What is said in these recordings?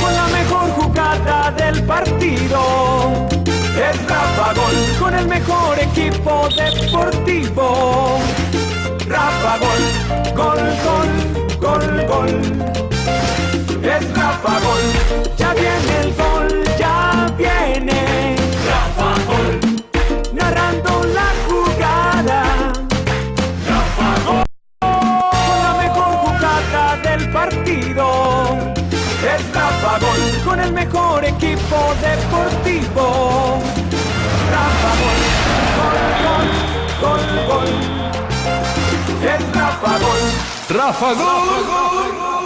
Con la mejor jugada del partido. Es Rafa Gol con el mejor equipo deportivo. Rafa Gol, gol, gol, gol, gol. Es Rafa Gol, ya viene con el mejor equipo deportivo. Rafa Gol, gol, gol, gol, gol. Es Rafa Gol. Rafa Gol.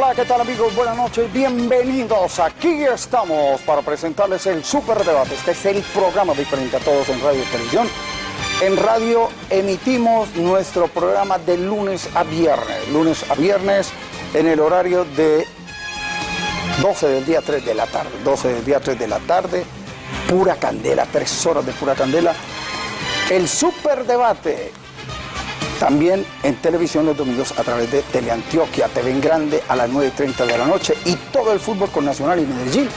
Hola, ¿qué tal amigos? Buenas noches, bienvenidos. Aquí estamos para presentarles el Super Debate. Este es el programa diferente a todos en radio y televisión. En radio emitimos nuestro programa de lunes a viernes. Lunes a viernes en el horario de 12 del día 3 de la tarde. 12 del día 3 de la tarde. Pura candela, tres horas de pura candela. El Super Debate también en televisión los domingos a través de Teleantioquia, TV en Grande a las 9.30 de la noche y todo el fútbol con Nacional y Medellín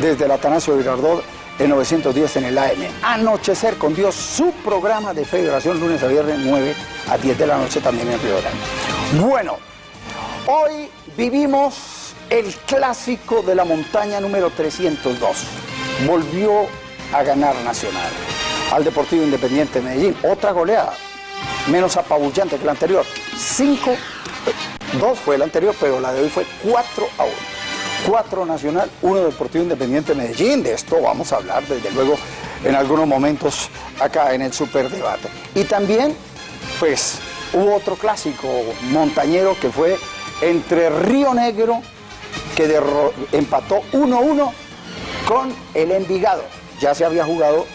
desde el Atanasio Girardot en 910 en el AM. Anochecer con Dios, su programa de federación lunes a viernes 9 a 10 de la noche también en Río Grande. Bueno, hoy vivimos el clásico de la montaña número 302. Volvió a ganar Nacional al Deportivo Independiente de Medellín. Otra goleada menos apabullante que la anterior. 5, 2 fue el anterior, pero la de hoy fue 4 a 1. 4 Nacional, 1 Deportivo Independiente Medellín. De esto vamos a hablar, desde luego, en algunos momentos acá en el Superdebate. Y también, pues, hubo otro clásico montañero que fue entre Río Negro, que empató 1-1 con el Envigado. Ya se había jugado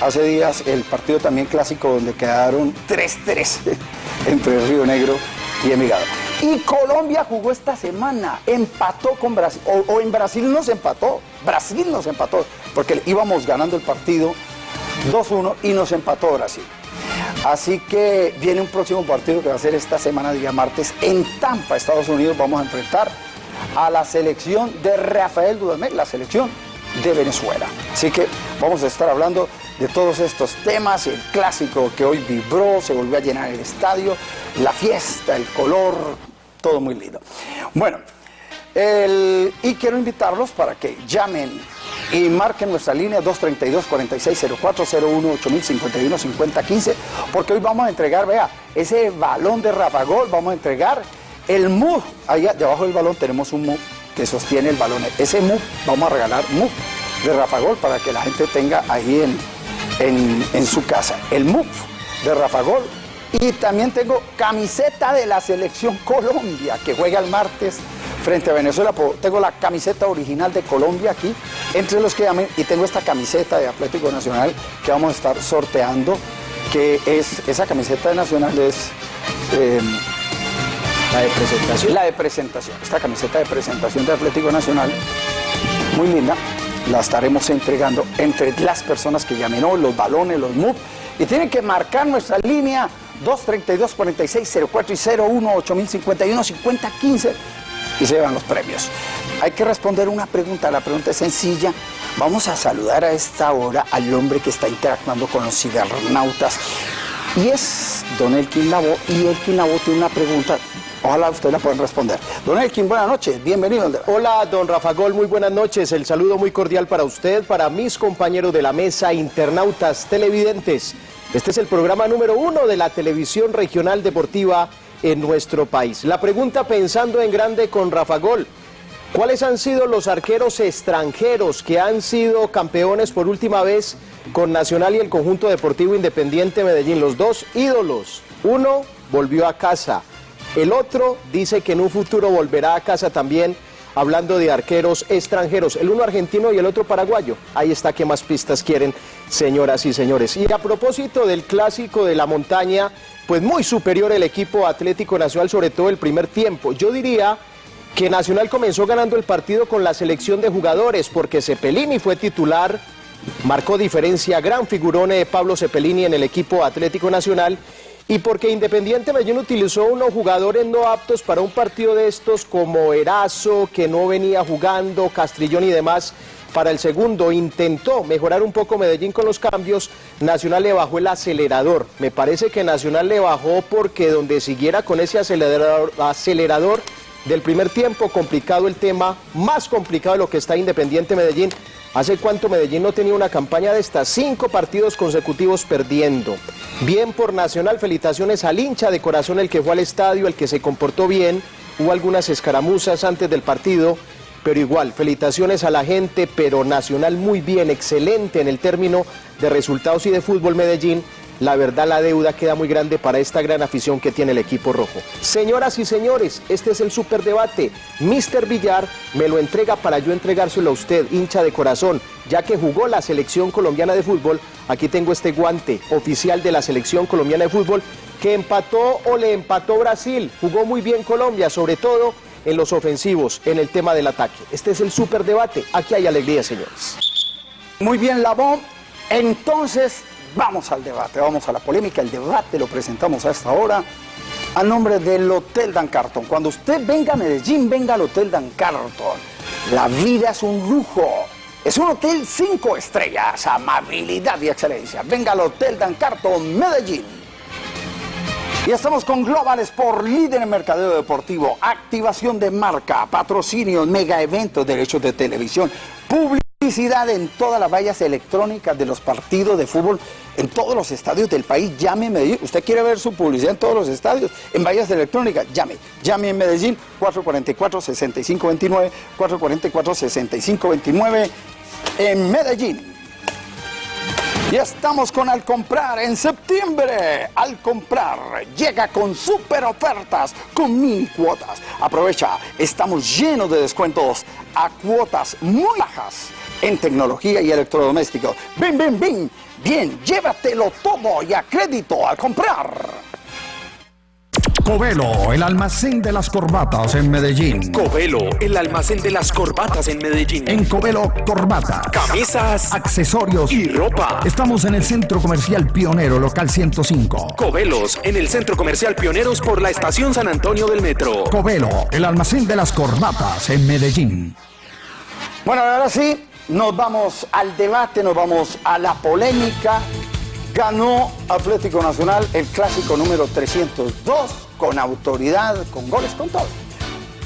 hace días el partido también clásico donde quedaron 3-3 entre Río Negro y Envigado. Y Colombia jugó esta semana, empató con Brasil, o, o, en Brasil nos empató, Brasil nos empató, porque íbamos ganando el partido 2-1 y nos empató Brasil. Así que viene un próximo partido que va a ser esta semana, día martes, en Tampa, Estados Unidos. Vamos a enfrentar a la selección de Rafael Dudamel, la selección de Venezuela. Así que vamos a estar hablando de todos estos temas, el clásico que hoy vibró, se volvió a llenar el estadio, la fiesta, el color, todo muy lindo. Bueno, y quiero invitarlos para que llamen y marquen nuestra línea 232-4604-01-8051-5015, porque hoy vamos a entregar, vea, ese balón de Rafa Gol, vamos a entregar el MUF, allá debajo del balón tenemos un MUF que sostiene el balón, ese MUF, vamos a regalar MUF de Rafa Gol para que la gente tenga ahí en, en, en su casa, el MUF de Rafa Gol. Y también tengo camiseta de la selección Colombia, que juega el martes frente a Venezuela. Tengo la camiseta original de Colombia aquí, entre los que llamen, y tengo esta camiseta de Atlético Nacional que vamos a estar sorteando, que es, esa camiseta de Nacional es... Eh, la de presentación. La de presentación. Esta camiseta de presentación de Atlético Nacional, muy linda, la estaremos entregando entre las personas que llamen hoy, los balones, los MUF, y tienen que marcar nuestra línea 232-4604 y 01-8051-5015 y se llevan los premios. Hay que responder una pregunta, la pregunta es sencilla. Vamos a saludar a esta hora al hombre que está interactuando con los cibernautas y es Don Elkin Labo y Elkin Labo tiene una pregunta Ojalá usted la pueda responder. Don Elkin, buenas noches, bienvenido. Hola, don Rafa Gol, muy buenas noches. El saludo muy cordial para usted, para mis compañeros de la mesa, internautas, televidentes. Este es el programa número uno de la televisión regional deportiva en nuestro país. La pregunta pensando en grande con Rafa Gol. ¿Cuáles han sido los arqueros extranjeros que han sido campeones por última vez con Nacional y el conjunto deportivo independiente Medellín? Los dos ídolos. Uno volvió a casa. El otro dice que en un futuro volverá a casa también, hablando de arqueros extranjeros, el uno argentino y el otro paraguayo. Ahí está, ¿qué más pistas quieren, señoras y señores? Y a propósito del clásico de la montaña, pues muy superior el equipo Atlético Nacional, sobre todo el primer tiempo. Yo diría que Nacional comenzó ganando el partido con la selección de jugadores porque Cepelini fue titular, marcó diferencia gran figurón de Pablo Cepelini en el equipo Atlético Nacional y porque Independiente Medellín utilizó unos jugadores no aptos para un partido de estos como Erazo, que no venía jugando, Castrillón y demás, para el segundo intentó mejorar un poco Medellín con los cambios, Nacional le bajó el acelerador. Me parece que Nacional le bajó porque donde siguiera con ese acelerador, acelerador del primer tiempo, complicado el tema, más complicado de lo que está Independiente Medellín. ¿Hace cuánto Medellín no tenía una campaña de estas? Cinco partidos consecutivos perdiendo. Bien por Nacional, felicitaciones al hincha de corazón, el que fue al estadio, el que se comportó bien. Hubo algunas escaramuzas antes del partido, pero igual, felicitaciones a la gente, pero Nacional muy bien, excelente en el término de resultados y de fútbol Medellín la verdad la deuda queda muy grande para esta gran afición que tiene el equipo rojo. Señoras y señores, este es el superdebate. Mr. Villar me lo entrega para yo entregárselo a usted, hincha de corazón, ya que jugó la selección colombiana de fútbol. Aquí tengo este guante oficial de la selección colombiana de fútbol que empató o le empató Brasil. Jugó muy bien Colombia, sobre todo en los ofensivos, en el tema del ataque. Este es el superdebate. Aquí hay alegría, señores. Muy bien, Labón. Entonces, Vamos al debate, vamos a la polémica. El debate lo presentamos a esta hora a nombre del Hotel Dan Carton. Cuando usted venga a Medellín, venga al Hotel Dan Carton. La vida es un lujo. Es un hotel cinco estrellas, amabilidad y excelencia. Venga al Hotel Dan Carton, Medellín. Y estamos con Global Sport, líder en mercadeo deportivo, activación de marca, patrocinio, mega eventos, derechos de televisión, publicidad en todas las vallas electrónicas de los partidos de fútbol en todos los estadios del país. Llame en Medellín. Usted quiere ver su publicidad en todos los estadios, en vallas electrónicas. Llame. Llame en Medellín 444-6529, 444-6529 en Medellín. Y estamos con Al Comprar en septiembre. Al Comprar llega con super ofertas, con mini cuotas. Aprovecha, estamos llenos de descuentos a cuotas muy bajas en tecnología y electrodomésticos. Ven, ven, ven. Bien, llévatelo todo y a crédito al comprar. Covelo, el almacén de las corbatas en Medellín. Covelo, el almacén de las corbatas en Medellín. En Covelo, corbatas, camisas, accesorios y ropa. Estamos en el Centro Comercial Pionero, local 105. Covelos, en el Centro Comercial Pioneros por la Estación San Antonio del Metro. Covelo, el almacén de las corbatas en Medellín. Bueno, ahora sí, nos vamos al debate, nos vamos a la polémica. Ganó Atlético Nacional el clásico número 302 con autoridad, con goles, con todo.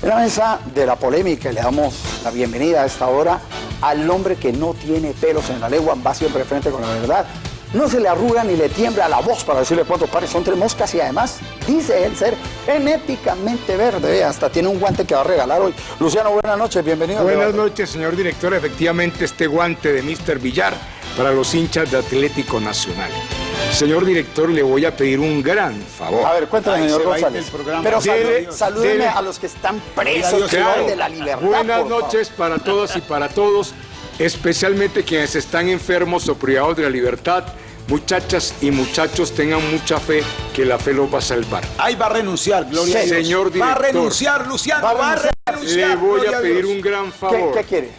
En la mesa de la polémica le damos la bienvenida a esta hora al hombre que no tiene pelos en la lengua, va siempre frente con la verdad. No se le arruga ni le tiembla la voz para decirle cuántos pares son tres moscas y además dice él ser genéticamente verde. Hasta tiene un guante que va a regalar hoy. Luciano, buenas noches, bienvenido. Buenas noches, señor director. Efectivamente, este guante de Mr. Villar para los hinchas de Atlético Nacional. Señor director, le voy a pedir un gran favor. A ver, cuéntame, señor González. Pero salúdeme a los que están presos de la libertad. Buenas noches para todas y para todos, especialmente quienes están enfermos o privados de la libertad. Muchachas y muchachos, tengan mucha fe que la fe los va a salvar. Ahí va a renunciar, Gloria sí, Señor director. Va a renunciar, Luciano, va a renunciar. Le voy a pedir un gran favor. ¿Qué, qué quiere?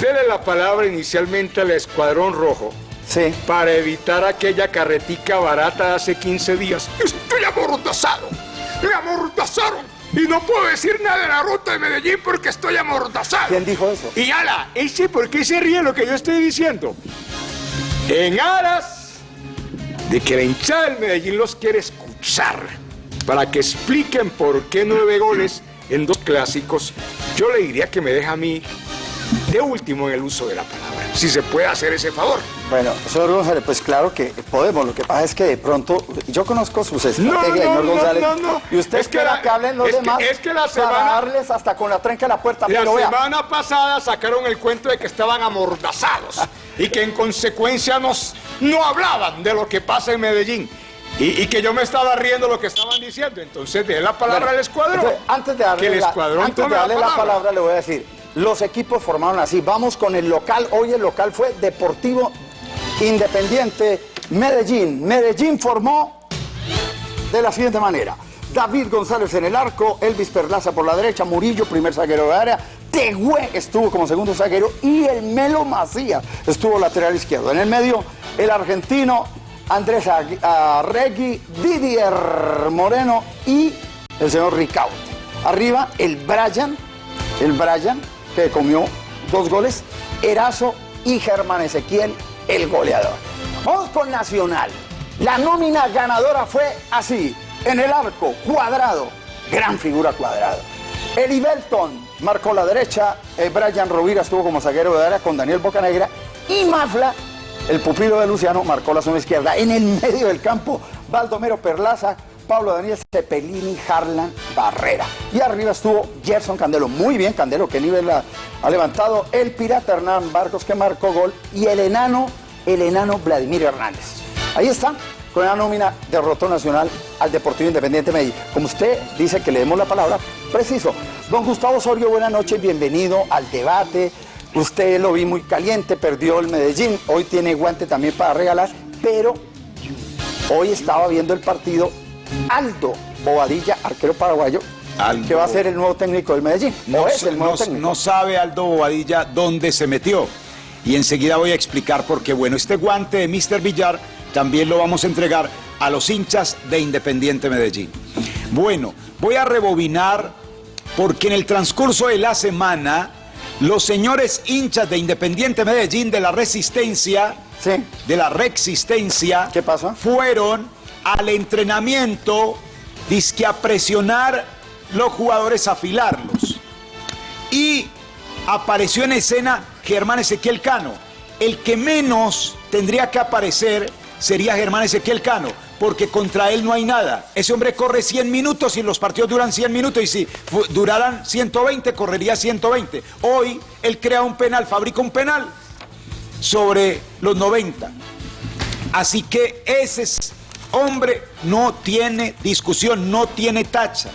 Dele la palabra inicialmente al Escuadrón Rojo Sí. Para evitar aquella carretica barata de hace 15 días. Estoy amordazado. Me amordazaron. Y no puedo decir nada de la ruta de Medellín porque estoy amordazado. ¿Quién dijo eso? Y ala, ese por qué se ríe lo que yo estoy diciendo. En aras de que la hinchada del Medellín los quiere escuchar para que expliquen por qué nueve goles en dos clásicos, yo le diría que me deja a mí de último en el uso de la palabra. Si se puede hacer ese favor. Bueno, señor González, pues claro que podemos. Lo que pasa es que de pronto, yo conozco sus estrategias, señor González. y usted espera que, hablen los demás es que la semana, para darles hasta con la trenca a la puerta. La semana pasada sacaron el cuento de que estaban amordazados y que en consecuencia nos, no hablaban de lo que pasa en Medellín. Y, que yo me estaba riendo lo que estaban diciendo. Entonces, de la palabra al escuadrón. antes de darle, la, antes de darle la palabra, le voy a decir, los equipos formaron así. Vamos con el local. Hoy el local fue Deportivo Independiente Medellín. Medellín formó de la siguiente manera. David González en el arco, Elvis Perlaza por la derecha, Murillo, primer zaguero de área, Tegüe estuvo como segundo zaguero y el Melo Macías estuvo lateral izquierdo. En el medio, el argentino Andrés Arregui, Didier Moreno y el señor Ricaute. Arriba, el Brian, el Brian, que comió dos goles, Erazo y Germán Ezequiel, el goleador. Vamos con Nacional. La nómina ganadora fue así. En el arco, cuadrado, gran figura cuadrado. Eli Belton marcó la derecha, eh, Brian Rovira estuvo como zaguero de área con Daniel Bocanegra y Mafla, el pupilo de Luciano, marcó la zona izquierda. En el medio del campo, Baldomero Perlaza, Pablo Daniel Cepelini, Harlan Barrera. Y arriba estuvo Gerson Candelo. Muy bien, Candelo, qué nivel ha, ha levantado. El pirata Hernán Barcos que marcó gol. Y el enano, el enano Vladimir Hernández. Ahí está, la nómina derrotó Nacional al Deportivo Independiente Medellín. Como usted dice que le demos la palabra, preciso. Don Gustavo Osorio, buenas noches, bienvenido al debate. Usted lo vi muy caliente, perdió el Medellín, hoy tiene guante también para regalar, pero hoy estaba viendo el partido Aldo Bobadilla, arquero paraguayo, Aldo. que va a ser el nuevo técnico del Medellín. No, es el nuevo no- técnico. no sabe Aldo Bobadilla dónde se metió. Y enseguida voy a explicar por qué. Bueno, este guante de Mr. Villar también lo vamos a entregar a los hinchas de Independiente Medellín. Bueno, voy a rebobinar porque en el transcurso de la semana los señores hinchas de Independiente Medellín de la Resistencia, Sí. de la Rexistencia, ¿Qué pasa? fueron al entrenamiento, dizque a presionar los jugadores, a afilarlos. Y apareció en escena Germán Ezequiel Cano. El que menos tendría que aparecer sería Germán Ezequiel Cano, porque contra él no hay nada. Ese hombre corre 100 minutos y los partidos duran 100 minutos y si duraran 120, correría 120. Hoy él crea un penal, fabrica un penal sobre los 90. Así que ese es- hombre no tiene discusión, no tiene tacha,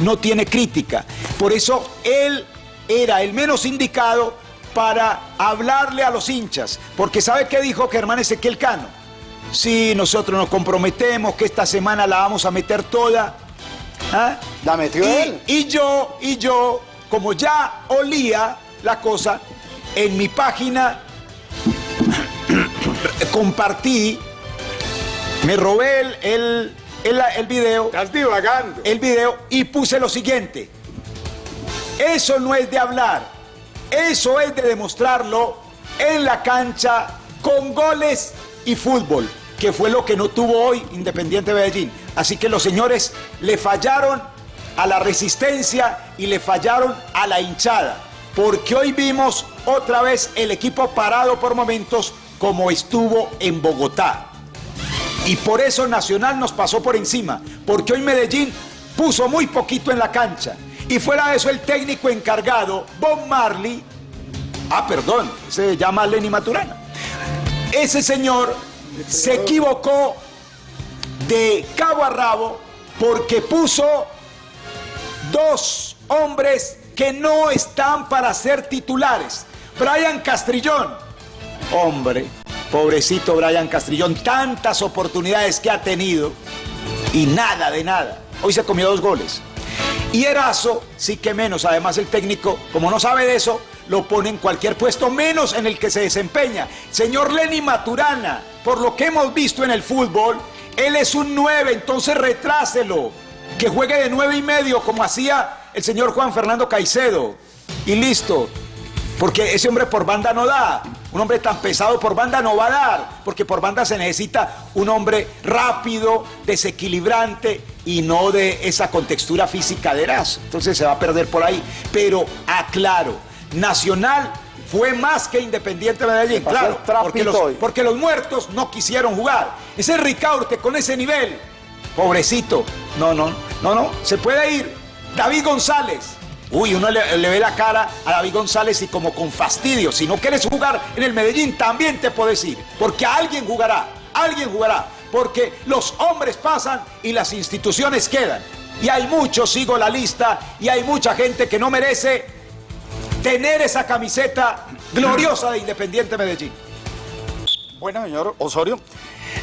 no tiene crítica. Por eso él era el menos indicado para hablarle a los hinchas, porque ¿sabe qué dijo Germán Ezequiel Cano? Si nosotros nos comprometemos que esta semana la vamos a meter toda. ¿ah? La metió y, él. y yo, y yo, como ya olía la cosa, en mi página compartí, me robé el, el, el, el video, Estás divagando. el video y puse lo siguiente. Eso no es de hablar, eso es de demostrarlo en la cancha con goles y fútbol, que fue lo que no tuvo hoy Independiente Medellín. Así que los señores le fallaron a la resistencia y le fallaron a la hinchada, porque hoy vimos otra vez el equipo parado por momentos como estuvo en Bogotá. Y por eso Nacional nos pasó por encima, porque hoy Medellín puso muy poquito en la cancha. Y fuera de eso el técnico encargado, Bob Marley, ah, perdón, se llama Lenny Maturana. Ese señor se equivocó de cabo a rabo porque puso dos hombres que no están para ser titulares. Brian Castrillón, hombre, pobrecito Brian Castrillón, tantas oportunidades que ha tenido y nada de nada. Hoy se comió dos goles. Y Erazo, sí que menos. Además, el técnico, como no sabe de eso, lo pone en cualquier puesto, menos en el que se desempeña. Señor Lenny Maturana, por lo que hemos visto en el fútbol, él es un 9, entonces retráselo. Que juegue de 9 y medio, como hacía el señor Juan Fernando Caicedo. Y listo. Porque ese hombre por banda no da. Un hombre tan pesado por banda no va a dar. Porque por banda se necesita un hombre rápido, desequilibrante y no de esa contextura física de Erazo. Entonces se va a perder por ahí. Pero aclaro, Nacional fue más que Independiente Medellín. Claro, los, porque los muertos no quisieron jugar. Ese Ricaurte con ese nivel. Pobrecito. No, no, no, no. Se puede ir. David González. Uy, uno le, le ve la cara a David González y como con fastidio. Si no quieres jugar en el Medellín, también te puedes ir. Porque alguien jugará. Alguien jugará. Porque los hombres pasan y las instituciones quedan. Y hay muchos, sigo la lista, y hay mucha gente que no merece tener esa camiseta gloriosa de Independiente Medellín. Bueno, señor Osorio,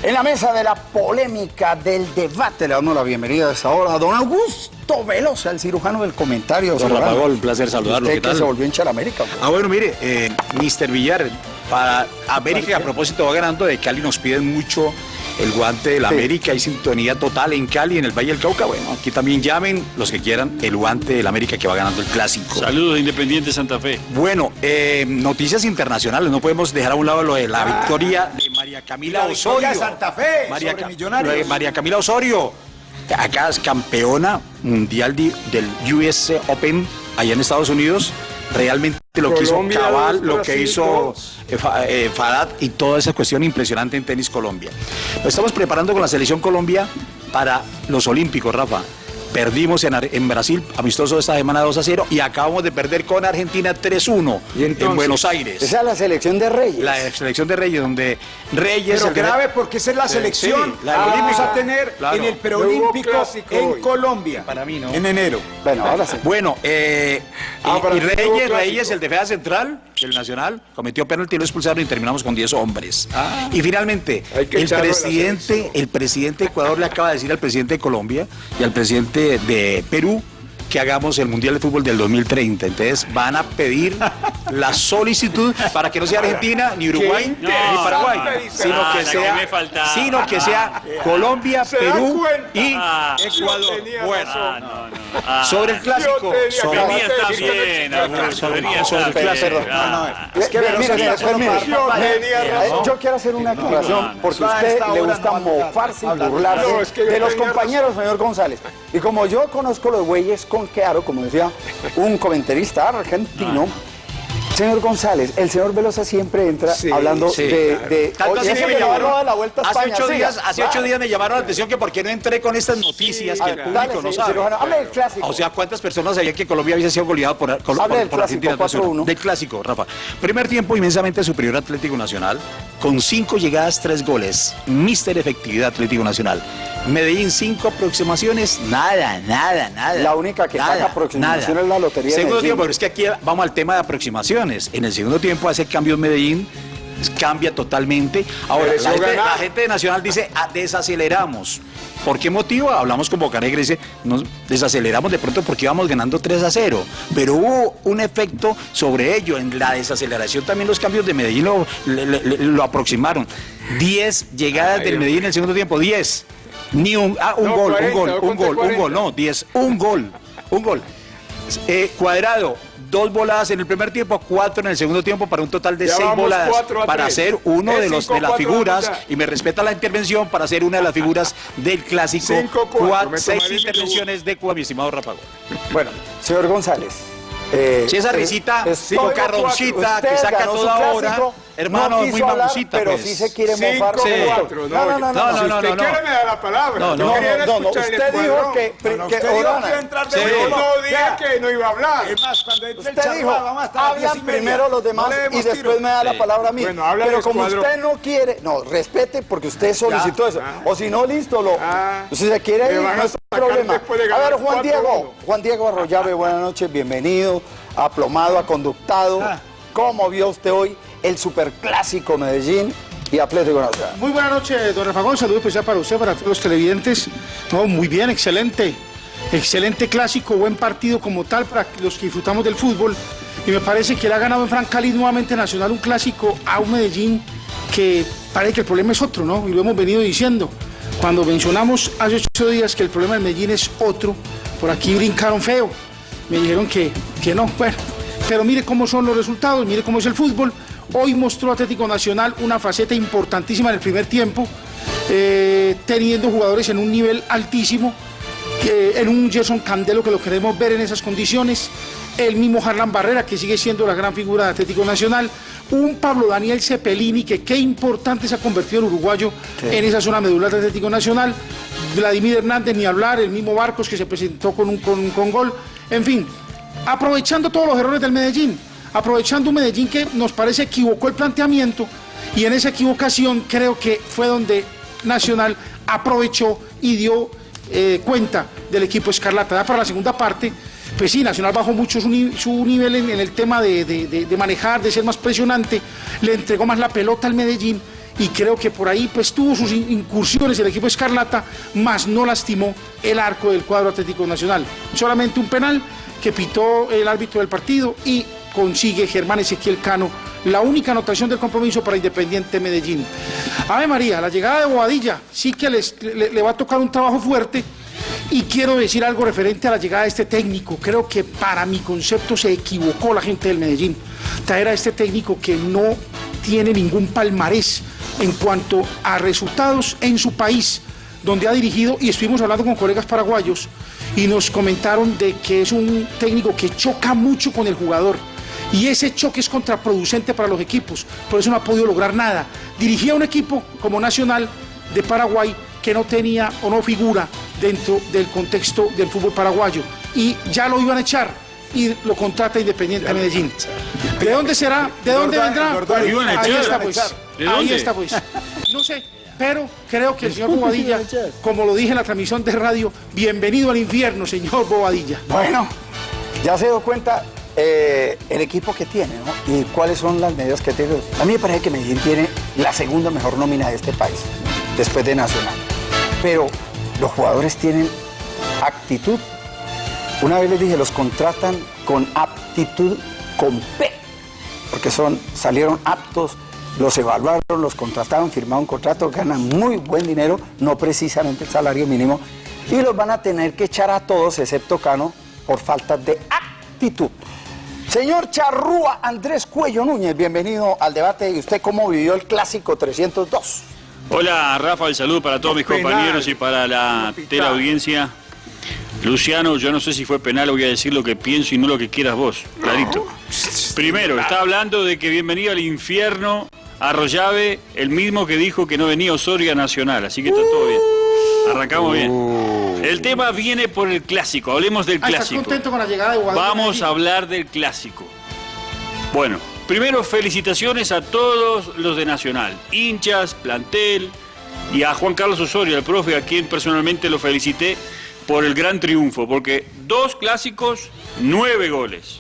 En la mesa de la polémica, del debate, le damos la bienvenida a esta hora a don Augusto Velosa, el cirujano del comentario. Don Cirujano. Rafa Gol, un placer saludarlo. Usted ¿Qué que se volvió hincha de la América. pues. Ah, bueno, mire, eh, Mr. Villar, para América, a propósito, va ganando de Cali, nos piden mucho el guante de la Sí. América, hay sintonía total en Cali, en el Valle del Cauca. Bueno, aquí también llamen los que quieran el guante de la América que va ganando el clásico. Saludos, Independiente Santa Fe. Bueno, eh, noticias internacionales, no podemos dejar a un lado lo de la victoria de María Camila La Osorio. de Santa Fe María, sobre Ca- Millonarios. lo de María Camila Osorio, acá es campeona mundial de- del US Open allá en Estados Unidos. Realmente lo que hizo Cabal, lo que hizo eh, eh, Fadat y toda esa cuestión impresionante en tenis Colombia. Nos estamos preparando con la selección Colombia para los Olímpicos, Rafa. Perdimos en, Brasil, amistoso esta semana 2 a 0, y acabamos de perder con Argentina 3-1 ¿Y entonces? en Buenos Aires. Esa es la selección de Reyes. La selección de Reyes, donde Reyes... Pero grave porque esa es la selección sí, la que vamos a tener Claro. en el preolímpico en hoy. Colombia. Para mí, ¿no? En enero. Bueno, ahora sí. Bueno, eh, Ah, y- y, Reyes. Reyes, el defensa central del Nacional, cometió penalti, lo expulsaron y terminamos con 10 hombres. y finalmente, el presidente, el presidente de Ecuador le acaba de decir al presidente de Colombia y al presidente de Perú que hagamos el Mundial de Fútbol del 2030. Entonces van a pedir la solicitud para que no sea Argentina, ni Uruguay, ni Paraguay, sino que sea, sino que sea Colombia, ¿Se dan Perú y Ah, Ecuador. tenía Bueno, razón. No, no. Sobre el clásico, sobre- el clásico. Yo quiero hacer una aclaración porque a usted le gusta mofarse y burlarse de los compañeros, señor González. Y como yo conozco los güeyes con claro, como decía un comentarista argentino, señor González, el señor Velosa siempre entra Sí, hablando sí, de... claro. de Tanto así que me llamaron- a la vuelta a hace España, ocho siga. días, hace ocho Claro. días me llamaron la atención que por qué no entré con estas noticias que el Ah, público dale, no sabe. cirujano, hable del clásico. O sea, ¿cuántas personas sabían que Colombia había sido goleado por, por, del por clásico, Argentina? 4-1. Del clásico, Rafa. Primer tiempo inmensamente superior Atlético Nacional, con cinco llegadas, tres goles. Mister efectividad Atlético Nacional. Medellín, cinco aproximaciones, nada, nada, nada. La única que nada, paga aproximación es la Lotería Segundo tiempo, pero es que aquí vamos al tema de aproximaciones. En el segundo tiempo hace cambios Medellín, cambia totalmente. Ahora, la gente, ganar. la gente de Nacional dice, "Ah, desaceleramos. ¿Por qué motivo? Hablamos con Bocanegra y dice, nos desaceleramos de pronto porque íbamos ganando 3 a 0. Pero hubo un efecto sobre ello. En la desaceleración también los cambios de Medellín lo, le- le- le- lo aproximaron. 10 llegadas Ay, del Medellín en el segundo tiempo, 10. Ni un, ah, un No, gol, 40, un gol, un gol, un 40. gol, no, 10, un gol, un gol. Eh, cuadrado, dos voladas en el primer tiempo, cuatro en el segundo tiempo para un total de Ya seis voladas para ser uno Es de los cinco, de las cuatro, figuras y me respeta la intervención para ser una de las figuras del clásico. Cinco, cuatro, seis intervenciones de Cuba, mi estimado Rafago. Bueno, señor González. eh, Si esa eh, risita estoy- cocarroncita Usted que saca toda clásico, hora, hermano, no muy quiso hablar, pero pues. sí se quiere Cinco, mofar. Sí. cuatro, No, no, no, no, No, si no, usted no, no. quiere me da la palabra. No, no, no, no, el usted dijo que, No, no, que usted dijo Orana- que iba a entrar de Sí. No dije Vea, que no iba a hablar. Es más, cuando el Usted charrúa, dijo, hablan primero los demás y después tiro. me da la palabra a mí. Bueno, habla Pero como usted no quiere, no, respete porque usted solicitó eso. Ah. O si no, listo, lo, Ah. si se quiere ir, no es problema. A ver, Juan 4-1. Diego, Juan Diego Arroyave, buenas noches, bienvenido, aplomado, aconductado. Ah. ¿Cómo vio usted hoy el superclásico Medellín y Atlético Nacional? Muy buenas noches, don Rafagón. Saludos especial para usted, para todos los televidentes. No, muy bien, excelente. Excelente clásico, buen partido como tal para los que disfrutamos del fútbol. Y me parece que ha ganado en Francali nuevamente Nacional un clásico a un Medellín que parece que el problema es otro, ¿no? Y lo hemos venido diciendo. Cuando mencionamos hace ocho días que el problema del Medellín es otro, por aquí brincaron feo. Me dijeron que, que no, bueno. Pero mire cómo son los resultados, mire cómo es el fútbol. Hoy mostró Atlético Nacional una faceta importantísima en el primer tiempo, eh, teniendo jugadores en un nivel altísimo, en un Gerson Candelo que lo queremos ver en esas condiciones, el mismo Harlan Barrera que sigue siendo la gran figura de Atlético Nacional, un Pablo Daniel Cepelini que qué importante se ha convertido en uruguayo en esa zona medular de Atlético Nacional, Vladimir Hernández ni hablar, el mismo Barcos que se presentó con un con, con gol, en fin, aprovechando todos los errores del Medellín, aprovechando un Medellín que nos parece equivocó el planteamiento y en esa equivocación creo que fue donde Nacional aprovechó y dio eh, cuenta del equipo Escarlata. Ya para la segunda parte, pues sí, Nacional bajó mucho su, ni- su nivel en, el tema de, de- manejar, de ser más presionante, le entregó más la pelota al Medellín y creo que por ahí pues tuvo sus in- incursiones el equipo Escarlata, más no lastimó el arco del cuadro Atlético Nacional. Solamente un penal que pitó el árbitro del partido y consigue Germán Ezequiel Cano la única anotación del compromiso para Independiente Medellín. Ave María, la llegada de Bobadilla sí que le- le va a tocar un trabajo fuerte y quiero decir algo referente a la llegada de este técnico. Creo que para mi concepto se equivocó la gente del Medellín. Traer a este técnico que no tiene ningún palmarés en cuanto a resultados en su país, donde ha dirigido, y estuvimos hablando con colegas paraguayos, y nos comentaron de que es un técnico que choca mucho con el jugador. Y ese choque es contraproducente para los equipos, por eso no ha podido lograr nada. Dirigía un equipo como Nacional de Paraguay que no tenía o no figura dentro del contexto del fútbol paraguayo. Y ya lo iban a echar y lo contrata Independiente Medellín. ¿De dónde será? ¿De dónde vendrá? Ahí está pues. ¿De Ahí dónde? está pues. No sé, pero creo que el señor Bobadilla, como lo dije en la transmisión de radio, bienvenido al infierno, señor Bobadilla. Bueno, ya se dio cuenta eh, el equipo que tiene. Y cuáles son las medidas que tiene. A mí me parece que Medellín tiene la segunda mejor nómina de este país, después de Nacional. Pero los jugadores tienen actitud. Una vez les dije, los contratan con aptitud con P, porque son, salieron aptos, los evaluaron, los contrataron, firmaron un contrato, ganan muy buen dinero, no precisamente el salario mínimo, y los van a tener que echar a todos, excepto Cano, por falta de actitud. Señor Charrúa Andrés Cuello Núñez, bienvenido al debate. ¿Y usted cómo vivió el clásico 302? Hola Rafa, el saludo para todos mis compañeros y para la Capitán. teleaudiencia. Luciano, yo no sé si fue penal, voy a decir lo que pienso y no lo que quieras vos, clarito. Primero, está hablando de que bienvenido al infierno Arroyave, el mismo que dijo que no venía Osorio a Nacional, así que está todo bien. Arrancamos bien. El tema viene por el clásico, hablemos del Ah, ¿Estás clásico. contento con la llegada de? Vamos a hablar del clásico. Bueno, primero felicitaciones a todos los de Nacional, hinchas, plantel y a Juan Carlos Osorio, el profe, a quien personalmente lo felicité por el gran triunfo, porque dos clásicos, nueve goles.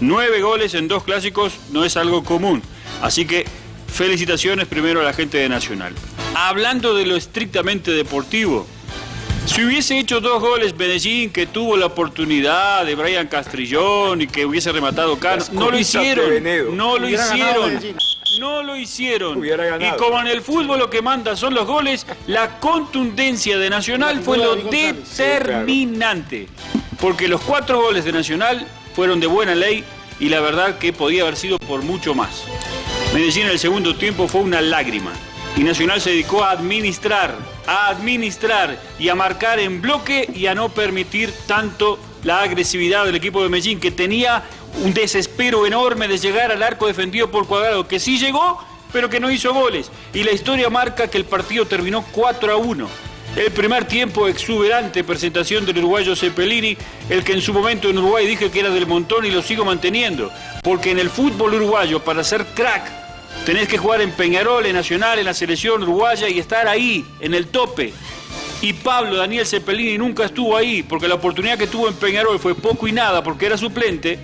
Nueve goles en dos clásicos no es algo común. Así que felicitaciones primero a la gente de Nacional. Hablando de lo estrictamente deportivo, si hubiese hecho dos goles Medellín, que tuvo la oportunidad de Brian Castrillón y que hubiese rematado Cano, no lo hicieron. No lo hicieron. No lo hicieron. Y como en el fútbol lo que manda son los goles, la contundencia de Nacional fue lo determinante. Porque los cuatro goles de Nacional fueron de buena ley y la verdad que podía haber sido por mucho más. Medellín en el segundo tiempo fue una lágrima. Y Nacional se dedicó a administrar, a administrar y a marcar en bloque y a no permitir tanto la agresividad del equipo de Medellín, que tenía un desespero enorme de llegar al arco defendido por Cuadrado, que sí llegó, pero que no hizo goles. Y la historia marca que el partido terminó 4 a 1. El primer tiempo exuberante presentación del uruguayo Cepelini, el que en su momento en Uruguay dije que era del montón y lo sigo manteniendo, porque en el fútbol uruguayo para ser crack tenés que jugar en Peñarol, en Nacional, en la selección uruguaya y estar ahí, en el tope. Y Pablo Daniel Cepelini nunca estuvo ahí, porque la oportunidad que tuvo en Peñarol fue poco y nada, porque era suplente.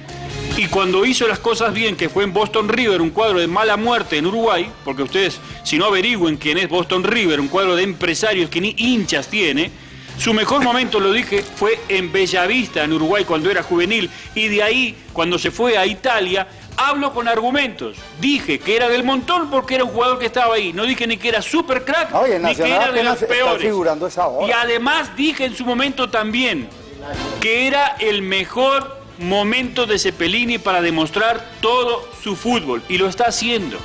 Y cuando hizo las cosas bien, que fue en Boston River, un cuadro de mala muerte en Uruguay, porque ustedes, si no averigüen quién es Boston River, un cuadro de empresarios que ni hinchas tiene, su mejor momento, lo dije, fue en Bellavista, en Uruguay, cuando era juvenil. Y de ahí, cuando se fue a Italia, hablo con argumentos. Dije que era del montón porque era un jugador que estaba ahí. No dije ni que era super crack, Oye, ni que era de los peores. figurando esa hora. Y además dije en su momento también que era el mejor momento de Cepelini para demostrar todo su fútbol. Y lo está haciendo.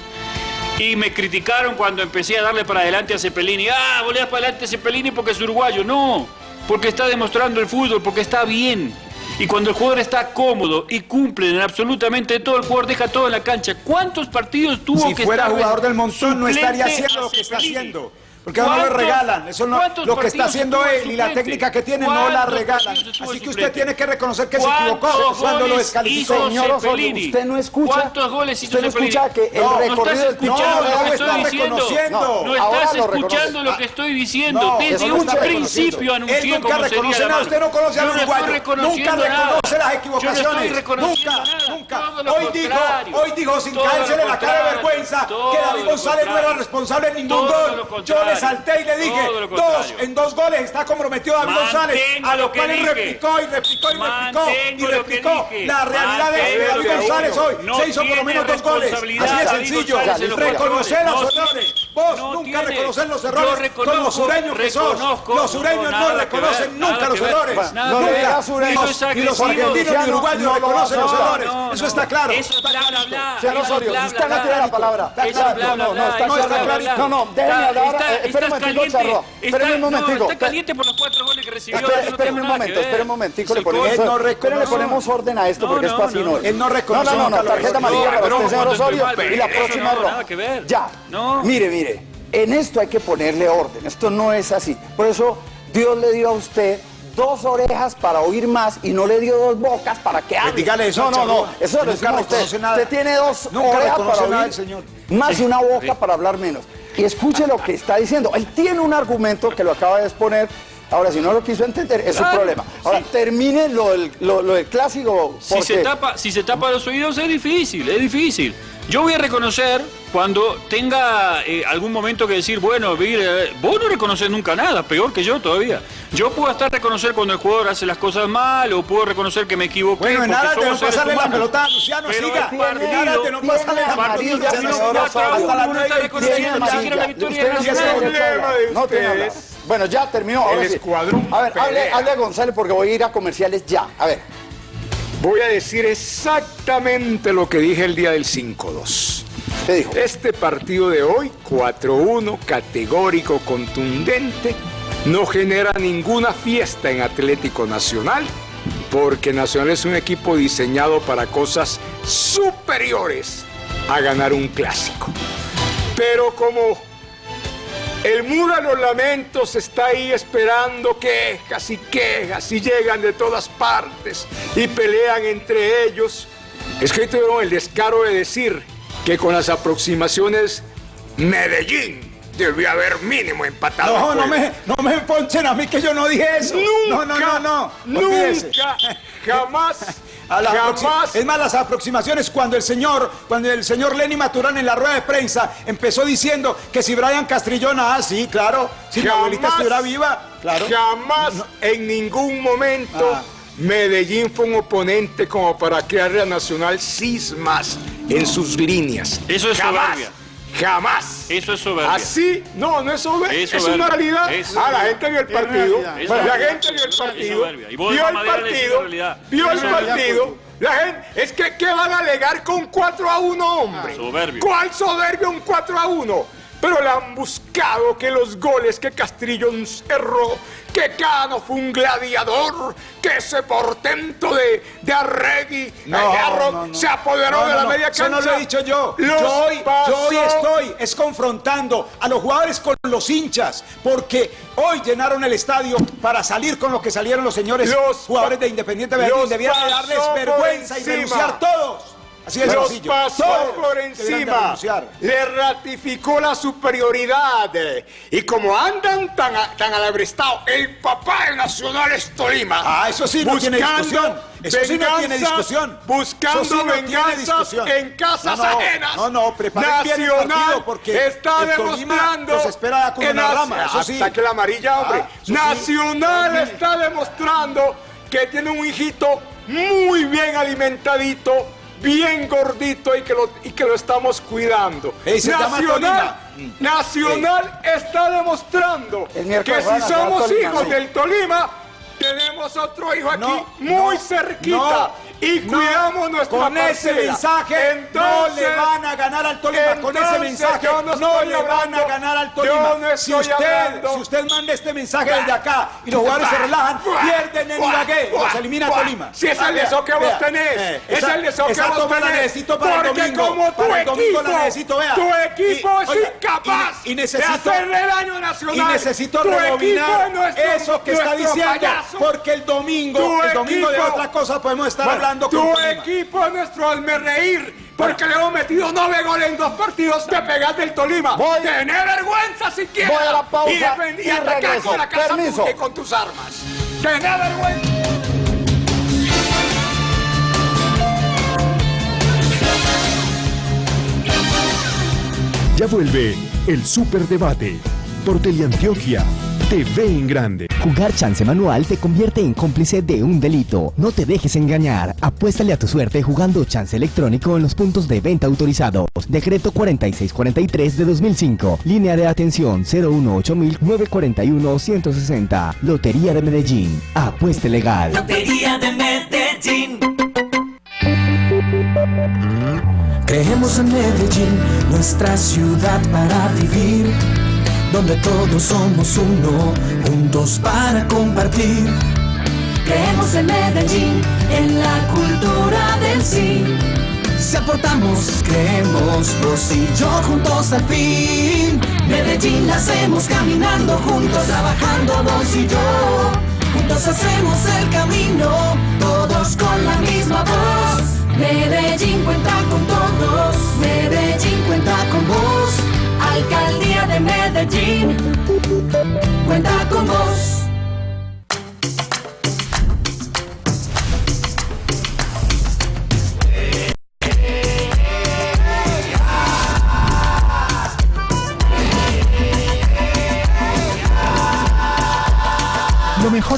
Y me criticaron cuando empecé a darle para adelante a Cepelini. Ah, volvías para adelante a Cepelini porque es uruguayo. No, porque está demostrando el fútbol, porque está bien. Y cuando el jugador está cómodo y cumple en absolutamente todo, el jugador deja todo en la cancha. ¿Cuántos partidos tuvo Si que fuera estar jugador del montón no estaría haciendo lo que está haciendo. Porque no le ¿Cuántos- regalan. Eso no, lo que está haciendo de él y la técnica que tiene no la ¿Cuántos regalan. Así de que usted tiene que reconocer que se equivocó ¿Cuántos cuando lo descalificó. Señor Osorio, usted no escucha. ¿Cuántos goles hizo Usted no escucha que el No, recorrido No, no lo está reconociendo. No, estás escuchando lo que estoy diciendo. No, Desde un principio anuncié Él nunca cómo sería reconoce la usted no conoce al uruguayo, nunca reconoce las equivocaciones, nunca, nunca. Hoy dijo, hoy dijo sin lo la cara de vergüenza que David González no era responsable en ningún gol. Yo contrario. Salté y le dije, dos, en dos goles está comprometido David González, Mantengo a lo lo que cual él dije. replicó y replicó y replicó y Mantengo replicó. La realidad es que David que González hoy No se hizo por lo menos dos goles. Así de sencillo. González Reconocer los errores. Vos No nunca tiene. reconocer los errores reconozco, como sureños que sos. Los sureños No, reconocen ver, nunca los errores. Es Ni los argentinos ni uruguayos reconocen los errores. Eso está claro. Señor Eso es Osorio, usted no tiene la palabra. Eso es bla, bla, No, no, está claro. No, no, déjeme Está- hablar. Espere un momentico. Charro. Espéreme un momentico. Está caliente por los cuatro goles que recibió. Tengo un momento, espéreme un momentico, Es le ponemos, orden a esto No, porque no, esto así no, no es. él no No, reconoce no, no, no, tarjeta amarilla para Pero usted, Osorio, y la próxima no, roja. nada que ver. Ya. No. Mire, mire, en esto hay que ponerle orden, esto no es así. Por eso Dios le dio a usted dos orejas para oír más y no le dio dos bocas para que hable. dígale eso No, no, no, eso lo decimos usted. nada. Usted tiene dos Nunca orejas para nada oír el señor. más y una boca para hablar menos. Y escuche lo que está diciendo. Él tiene un argumento que lo acaba de exponer. Ahora, si no lo quiso entender, es su Claro, problema. Ahora, sí. termine lo del, lo, lo del clásico. Si se, tapa, si se tapa los oídos es difícil, es difícil. Yo voy a reconocer cuando tenga eh, algún momento que decir, bueno, mire, vos no reconoces nunca nada, peor que yo todavía. Yo puedo hasta reconocer cuando el jugador hace las cosas mal o puedo reconocer que me equivoqué. Bueno, de somos no pasarle la pelota a Luciano, Pero siga. aras de no pasarle la pelota. Hasta la no ustedes, Bueno, ya terminó. El escuadrón A ver, hable a González porque voy a ir a comerciales ya. A ver. Voy a decir exactamente lo que dije el día del 5-2. ¿Qué dijo? Este partido de hoy, 4-1, categórico, contundente, no genera ninguna fiesta en Atlético Nacional, porque Nacional es un equipo diseñado para cosas superiores a ganar un clásico. Pero como el muro de los lamentos está ahí esperando quejas y quejas y llegan de todas partes y pelean entre ellos. Es que tuvieron el descaro de decir que con las aproximaciones Medellín debió haber mínimo empatado. No, no me, no me ponchen a mí que yo no dije eso. no, no, no, no. Olvídese. Nunca, jamás, A las aproxi- jamás. Es más, las aproximaciones cuando el señor, cuando el señor Lenny Maturán en la rueda de prensa empezó diciendo que si Brian Castrillona, ah, sí, claro, si mi abuelita Jamás, estuviera viva, claro. Jamás, en ningún momento, Ah. Medellín fue un oponente como para crearle a Nacional cismas en sus líneas. Eso es jamás, soberbia. Jamás. Eso es soberbia. Así, no, no es soberbia, Es es, soberbia. una realidad. Es ah, la gente vio el Es partido. Es la gente vio el Es partido, vio el partido, vio el Es partido. La gente, es que, ¿qué van a alegar con 4 a 1, hombre? Ah, soberbio. ¿Cuál soberbio un 4 a 1? Pero le han buscado que los goles que Castrillo erró, que Cano fue un gladiador, que ese portento de, de Arregui, No, Gallardo, no, no. se apoderó de la media Eso cancha. no lo he dicho yo. Los Yo hoy, yo hoy estoy es confrontando a los jugadores con los hinchas, porque hoy llenaron el estadio para salir con lo que salieron los señores Los jugadores de Independiente Medellín. los Debieran de pasó darles vergüenza y renunciar todos. Así de Los pasó por encima, le ratificó la superioridad. Y como andan tan, a- tan alebristados, el papá de Nacional es Tolima. Ah, eso sí no tiene Buscando discusión. Eso sí no tiene venganzas, discusión. Buscando sí no venganzas en casas No, no, ajenas. no, no, preparen bien el partido porque está el demostrando los espera con que una rama, eso Ah, sí. saque la amarilla, hombre. Ah, eso sí. Nacional Mire. está demostrando que tiene un hijito muy bien alimentadito, bien gordito y que lo, y que lo estamos cuidando. Nacional, Tolima. Nacional está demostrando que si somos hijos del Tolima, tenemos otro hijo aquí No, muy no, cerquita. no. Y cuidamos nuestra Con ese mensaje no le van a ganar al Tolima. Con ese mensaje no, no le van a ganar al Tolima. no si, usted, hablando- si usted manda este mensaje desde acá y los jugadores se relajan, pierden en Ibagué, los elimina Tolima. Si es el deseo que vos tenés, eh, es el deseo que vos toma la tenés. necesito para el porque domingo. como tu para el domingo equipo, la necesito, vea. tu equipo Y- es oiga, incapaz y, y necesito, de hacerle daño Nacional. y necesito Tu rebobinar nuestro- eso que está diciendo, payaso. porque el domingo, Tu el domingo de otra cosa podemos estar hablando tu con equipo es nuestro hazme reír. Porque le hemos metido nueve goles en dos partidos. Te pegas del Tolima. Voy- Tener vergüenza siquiera. Voy a la pausa y, defend- y y atacar regreso. con la casa Permiso. y con tus armas. Tener vergüenza. Ya vuelve el Superdebate por Teleantioquia TV en Grande. Jugar chance manual te convierte en cómplice de un delito. No te dejes engañar. Apuéstale a tu suerte jugando chance electrónico en los puntos de venta autorizados. Decreto 4643 de 2005. Línea de atención 018-941-160. Lotería de Medellín. Apueste legal. Lotería de Medellín. Creemos en Medellín, nuestra ciudad para vivir, donde todos somos uno, juntos para compartir. Creemos en Medellín, en la cultura del sí. Si aportamos, creemos vos y yo juntos al fin. Medellín la hacemos caminando juntos, trabajando vos y yo. Juntos hacemos el camino, todos con la misma voz. Medellín cuenta con todos, Medellín cuenta con vos. Alcaldía de Medellín, cuenta con vos.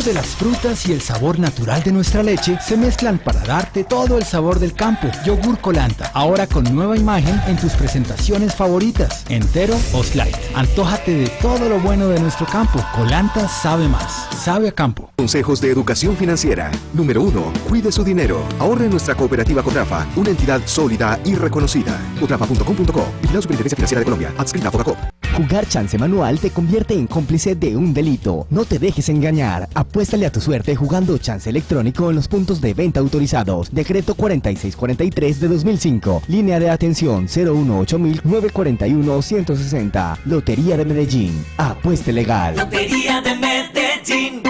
De las frutas y el sabor natural de nuestra leche se mezclan para darte todo el sabor del campo. Yogur Colanta, ahora con nueva imagen en tus presentaciones favoritas, entero o slide. Antójate de todo lo bueno de nuestro campo. Colanta sabe más, sabe a campo. Consejos de educación financiera. Número 1. Cuide su dinero. Ahorre en nuestra cooperativa Cotrafa, una entidad sólida y reconocida. Cotrafa.com.co. Vigilado Superintendencia Financiera de Colombia. Adscrita a. Jugar chance manual te convierte en cómplice de un delito. No te dejes engañar. Apuéstale a tu suerte jugando chance electrónico en los puntos de venta autorizados. Decreto 4643 de 2005. Línea de atención 018-941-160. Lotería de Medellín. Apueste legal. Lotería de Medellín.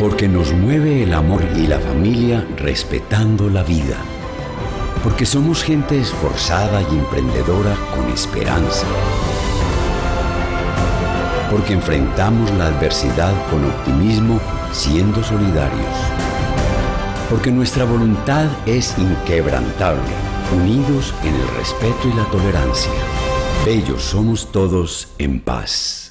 Porque nos mueve el amor y la familia respetando la vida. Porque somos gente esforzada y emprendedora con esperanza. Porque enfrentamos la adversidad con optimismo siendo solidarios. Porque nuestra voluntad es inquebrantable, unidos en el respeto y la tolerancia. Bellos somos todos en paz.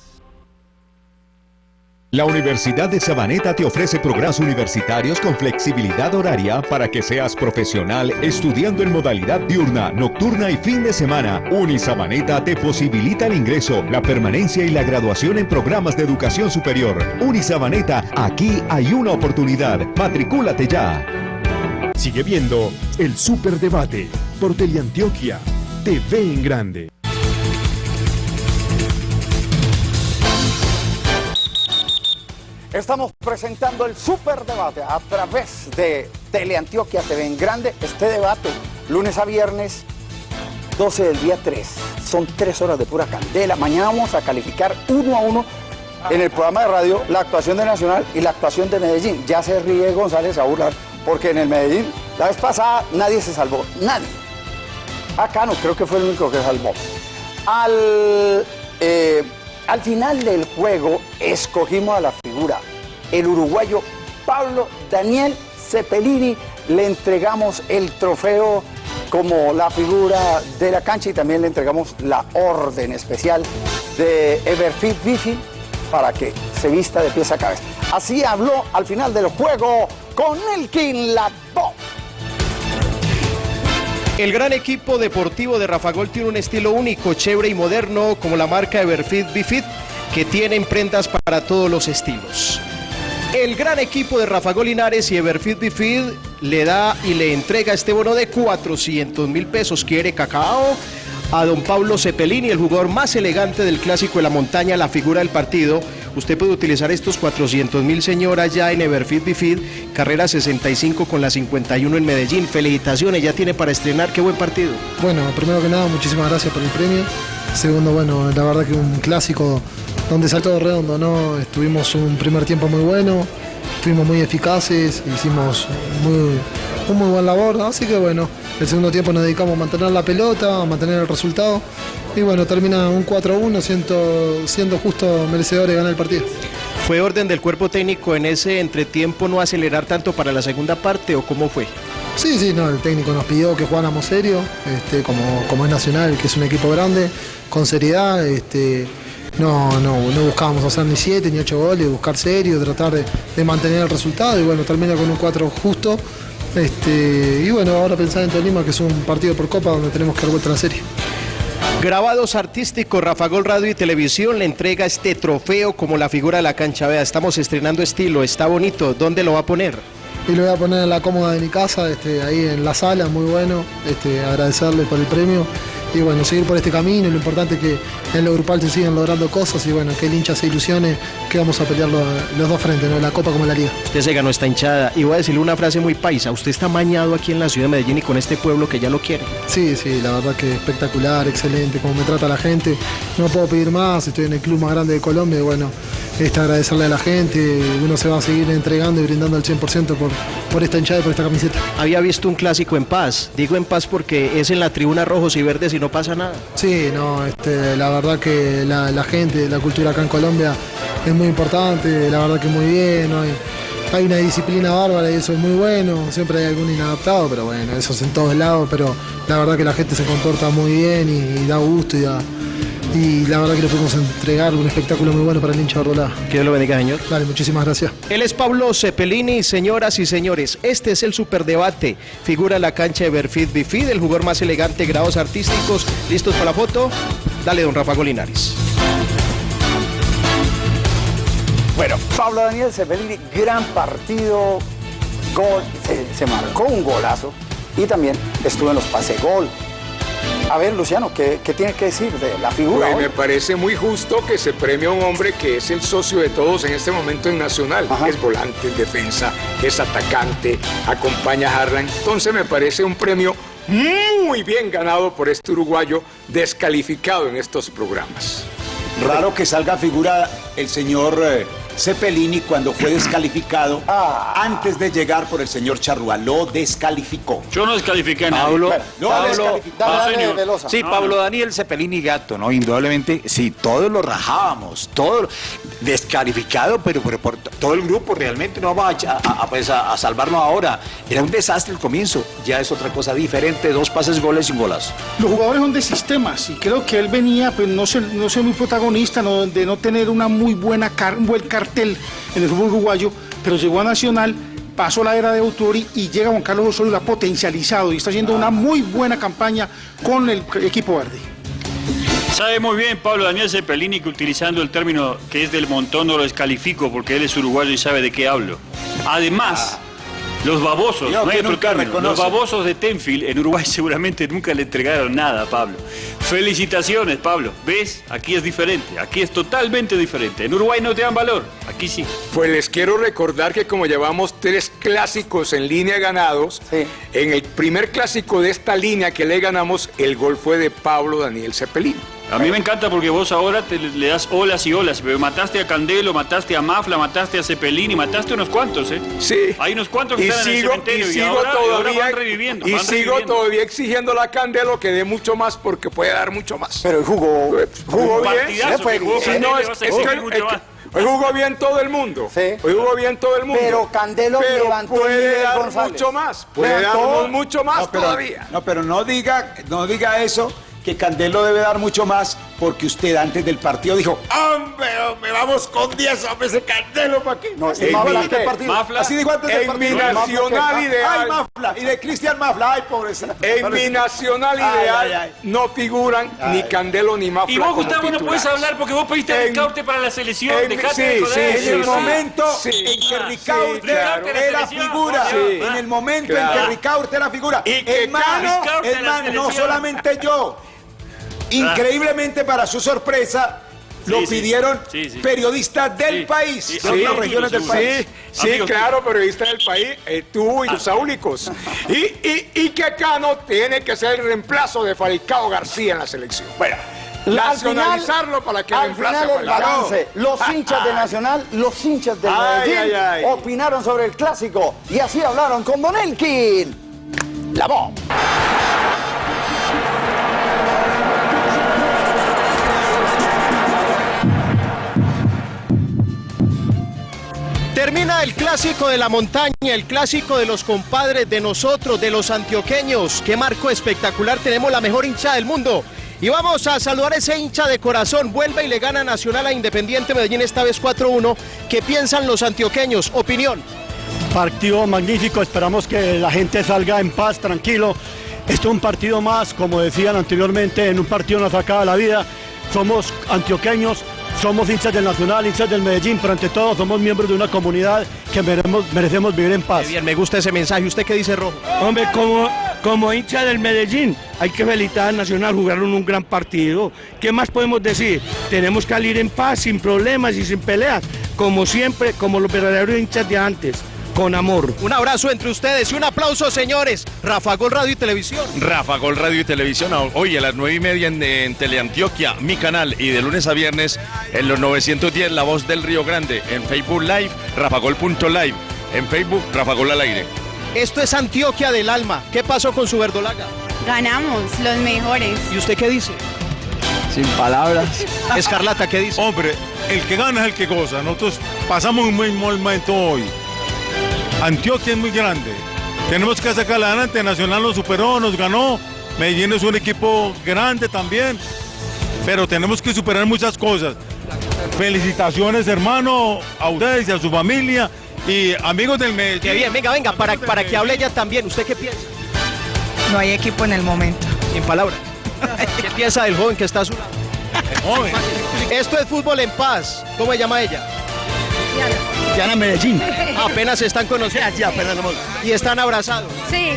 La Universidad de Sabaneta te ofrece programas universitarios con flexibilidad horaria para que seas profesional estudiando en modalidad diurna, nocturna y fin de semana. Unisabaneta te posibilita el ingreso, la permanencia y la graduación en programas de educación superior. Unisabaneta, aquí hay una oportunidad. Matricúlate ya. Sigue viendo el Superdebate por Teleantioquia TV en Grande. Estamos presentando el superdebate a través de Teleantioquia TV en Grande. Este debate, lunes a viernes, 12 del día 3. Son tres horas de pura candela. Mañana vamos a calificar uno a uno en el programa de radio la actuación de Nacional y la actuación de Medellín. Ya se ríe González a burlar, porque en el Medellín, la vez pasada, nadie se salvó. Nadie. Acá no, creo que fue el único que salvó. Al, eh, al final del juego escogimos a la figura, el uruguayo Pablo Daniel Cepelini. Le entregamos el trofeo como la figura de la cancha y también le entregamos la orden especial de Everfit Bifi para que se vista de pies a cabeza. Así habló al final del juego con Elkin Labo. El gran equipo deportivo de Rafagol tiene un estilo único, chévere y moderno, como la marca Everfit Bifit, que tiene prendas para todos los estilos. El gran equipo de Rafa Golinares y Everfit Bifid le da y le entrega este bono de 400 mil pesos. Quiere cacao a don Pablo Cepelini, el jugador más elegante del clásico de la montaña, la figura del partido. Usted puede utilizar estos 400 mil señoras ya en Everfit Bifid, carrera 65 con la 51 en Medellín. Felicitaciones, ya tiene para estrenar. Qué buen partido. Bueno, primero que nada, muchísimas gracias por el premio. Segundo, bueno, la verdad que un clásico donde saltó redondo, ¿no? Estuvimos un primer tiempo muy bueno, estuvimos muy eficaces, hicimos muy, un muy buen labor, así que bueno, el segundo tiempo nos dedicamos a mantener la pelota, a mantener el resultado y bueno, termina un 4-1 siendo, siendo justo merecedor de ganar el partido. ¿Fue orden del cuerpo técnico en ese entretiempo no acelerar tanto para la segunda parte o cómo fue? Sí, sí, no, el técnico nos pidió que jugáramos serio, este, como, como es Nacional, que es un equipo grande, con seriedad, este, no, no, no buscábamos hacer ni siete ni ocho goles, buscar serio, tratar de, de mantener el resultado y bueno, termina con un 4 justo. Este, y bueno, ahora pensar en Tolima, que es un partido por copa donde tenemos que dar vuelta a la serie. Grabados artísticos, Rafa Gol Radio y Televisión le entrega este trofeo como la figura de la cancha. Vea, estamos estrenando estilo, está bonito. ¿Dónde lo va a poner? Y lo voy a poner en la cómoda de mi casa, este, ahí en la sala, muy bueno. Este, agradecerle por el premio y bueno, seguir por este camino. Lo importante es que en lo grupal se sigan logrando cosas y bueno, que el hincha se ilusione que vamos a pelear los, los dos frentes, ¿no? la Copa como la Liga. Usted se ganó esta hinchada. Y voy a decirle una frase muy paisa. Usted está mañado aquí en la ciudad de Medellín y con este pueblo que ya lo quiere. Sí, sí, la verdad que espectacular, excelente, como me trata la gente. No puedo pedir más, estoy en el club más grande de Colombia y bueno, este, agradecerle a la gente. Uno se va a seguir entregando y brindando al 100% por, por esta hinchada y por esta camiseta. Había visto un clásico en paz. Digo en paz porque es en la tribuna rojos y verdes y no pasa nada. Sí, no, este, la verdad que la, gente, la cultura acá en Colombia es muy importante, la verdad que muy bien, hay una disciplina bárbara y eso es muy bueno, siempre hay algún inadaptado, pero bueno, eso es en todos lados, pero la verdad que la gente se comporta muy bien y, y da gusto y da, y la verdad que le podemos entregar un espectáculo muy bueno para el hincha Bordolá. Que Dios lo bendiga, señor. Dale, muchísimas gracias. Él es Pablo Cepelini, señoras y señores. Este es el superdebate. Figura en la cancha de Berfid Bifid, el jugador más elegante, grados artísticos. ¿Listos para la foto? Dale, don Rafa Golinares. Bueno, Pablo Daniel Cepelini, gran partido, gol, se, se marcó un golazo y también estuvo en los pase gol. A ver, Luciano, ¿qué, qué tiene que decir de la figura? Pues hoy? me parece muy justo que se premie a un hombre que es el socio de todos en este momento en Nacional. Es volante, es defensa, es atacante, acompaña a Harlan. Entonces me parece un premio muy bien ganado por este uruguayo descalificado en estos programas. Raro que salga figura el señor eh, Cepelini cuando fue descalificado Ah. antes de llegar por el señor Charrúa. Lo descalificó. Yo no descalifiqué a nadie. Pablo, no, Pablo-. Dale, Ah. Velosa. Sí, No, Pablo no. Daniel Cepelini Gato, ¿no? Indudablemente, sí, todos lo rajábamos, todo descalificado, pero, pero por todo el grupo realmente no va a, a- a, pues, a- a salvarnos ahora. Era un desastre el comienzo, ya es otra cosa diferente, dos pases, goles y un golazo. Los jugadores son de sistemas y creo que él venía, pues no ser, no ser muy protagonista, no- de no tener una muy buena car- un buen cartel en el fútbol uruguayo, pero llegó a Nacional, pasó la era de Autori y llega Juan Carlos Osorio, lo ha potencializado y está haciendo una muy buena campaña con el equipo verde. Sabe muy bien Pablo Daniel Cepelini que utilizando el término que es del montón no lo descalifico porque él es uruguayo y sabe de qué hablo. Además, los babosos, no hay que otro los babosos de Tenfield en Uruguay seguramente nunca le entregaron nada a Pablo. Felicitaciones Pablo, ¿ves? Aquí es diferente, aquí es totalmente diferente. En Uruguay no te dan valor, aquí sí. Pues les quiero recordar que como llevamos tres clásicos en línea ganados, en el primer clásico de esta línea que le ganamos, el gol fue de Pablo Daniel Cepelini. A mí me encanta porque vos ahora te le das olas y olas, pero mataste a Candelo, mataste a Mafla, mataste a Cepelini, mataste unos cuantos, ¿eh? Sí. Hay unos cuantos que Y están en el sigo, y sigo ahora, y ahora todavía, van reviviendo. y van sigo reviviendo. todavía exigiendo a Candelo que dé mucho más porque puede dar mucho más. Pero jugó, jugó bien. partidazo fue que jugó Sí, más. hoy jugó bien todo el mundo. Hoy jugó bien todo el mundo. Pero Candelo Pero levantó el puede dar González. mucho más. Puede Levantó. darnos mucho más no, pero, todavía. No, pero no diga, no diga eso, que Candelo debe dar mucho más porque usted antes del partido dijo, ¡Hombre, me vamos con 10 hombres de Candelo para aquí! No, ¿y Mafla qué? Mafla. Así dijo antes del En partido. mi nacional ¡Ay, ideal. Mafla! Y de Cristian Mafla, ¡ay, pobrecito! En mi nacional Ay, ideal ay, ay. no figuran ni Candelo ni Mafla Y vos, Gustavo, no titulares. hablar porque vos pediste a En- Ricaurte para la selección. en- Dejate sí, de sí. En el momento Sí. en que Ricaurte claro. era figura, sí. en el momento en que Ricaurte era figura, Y que hermano, en hermano, no solamente yo, increíblemente para su sorpresa, lo Sí, sí. pidieron Sí, sí. periodistas del Sí. país, Sí, de otras amigos regiones del país. Sí, sí, Amigos claro, periodista del país, eh, tú y tus áulicos. Y, y, y que Cano tiene que ser el reemplazo de Falcao García en la selección. Bueno, Al final- nacionalizarlo para que Al reemplace final a el Falcao. balance, los hinchas de Nacional, los hinchas Ay, Medellín ay, ay. opinaron sobre el clásico y así hablaron con Don Elkin. La voz. Termina el clásico de la montaña, el clásico de los compadres, de nosotros, de los antioqueños. Qué marco espectacular, tenemos la mejor hincha del mundo. Y vamos a saludar a ese hincha de corazón. Vuelve y le gana Nacional a Independiente Medellín esta vez 4-1. ¿Qué piensan los antioqueños? Opinión. Partido magnífico, esperamos que la gente salga en paz, tranquilo. Esto es un partido más, como decían anteriormente, en un partido nos acaba la vida. Somos antioqueños, somos hinchas del Nacional, hinchas del Medellín, pero ante todo somos miembros de una comunidad que merecemos, merecemos vivir en paz. Bien, me gusta ese mensaje. ¿Usted qué dice, Rojo? Hombre, como, como hincha del Medellín, hay que felicitar al Nacional, jugaron un gran partido. ¿Qué más podemos decir? Tenemos que salir en paz, sin problemas y sin peleas, como siempre, como los verdaderos hinchas de antes, con amor. Un abrazo entre ustedes y un aplauso, señores. Rafa Gol Radio y Televisión. Rafa Gol Radio y Televisión, hoy a las 9 y media en, en Teleantioquia, mi canal, y de lunes a viernes en los 910 La Voz del Río Grande, en Facebook Live, rafagol.live, en Facebook Rafa Gol al aire. Esto es Antioquia del Alma. ¿Qué pasó con su verdolaga? Ganamos, los mejores. ¿Y usted qué dice? Sin palabras. Escarlata, ¿qué dice? Hombre, el que gana es el que goza. Nosotros pasamos un muy mal momento hoy. Antioquia es muy grande. Tenemos que sacarla adelante. Nacional nos superó, nos ganó. Medellín es un equipo grande también. Pero tenemos que superar muchas cosas. Felicitaciones, hermano, a ustedes y a su familia y amigos del Medellín. Qué bien, venga, venga, para, para que hable ella también. ¿Usted qué piensa? No hay equipo en el momento. Sin palabras. ¿Qué piensa del joven que está a su lado? Esto es fútbol en paz. ¿Cómo se llama ella? Diana Medellín. Apenas se están conociendo. Ya, apenas Y están abrazados. Sí,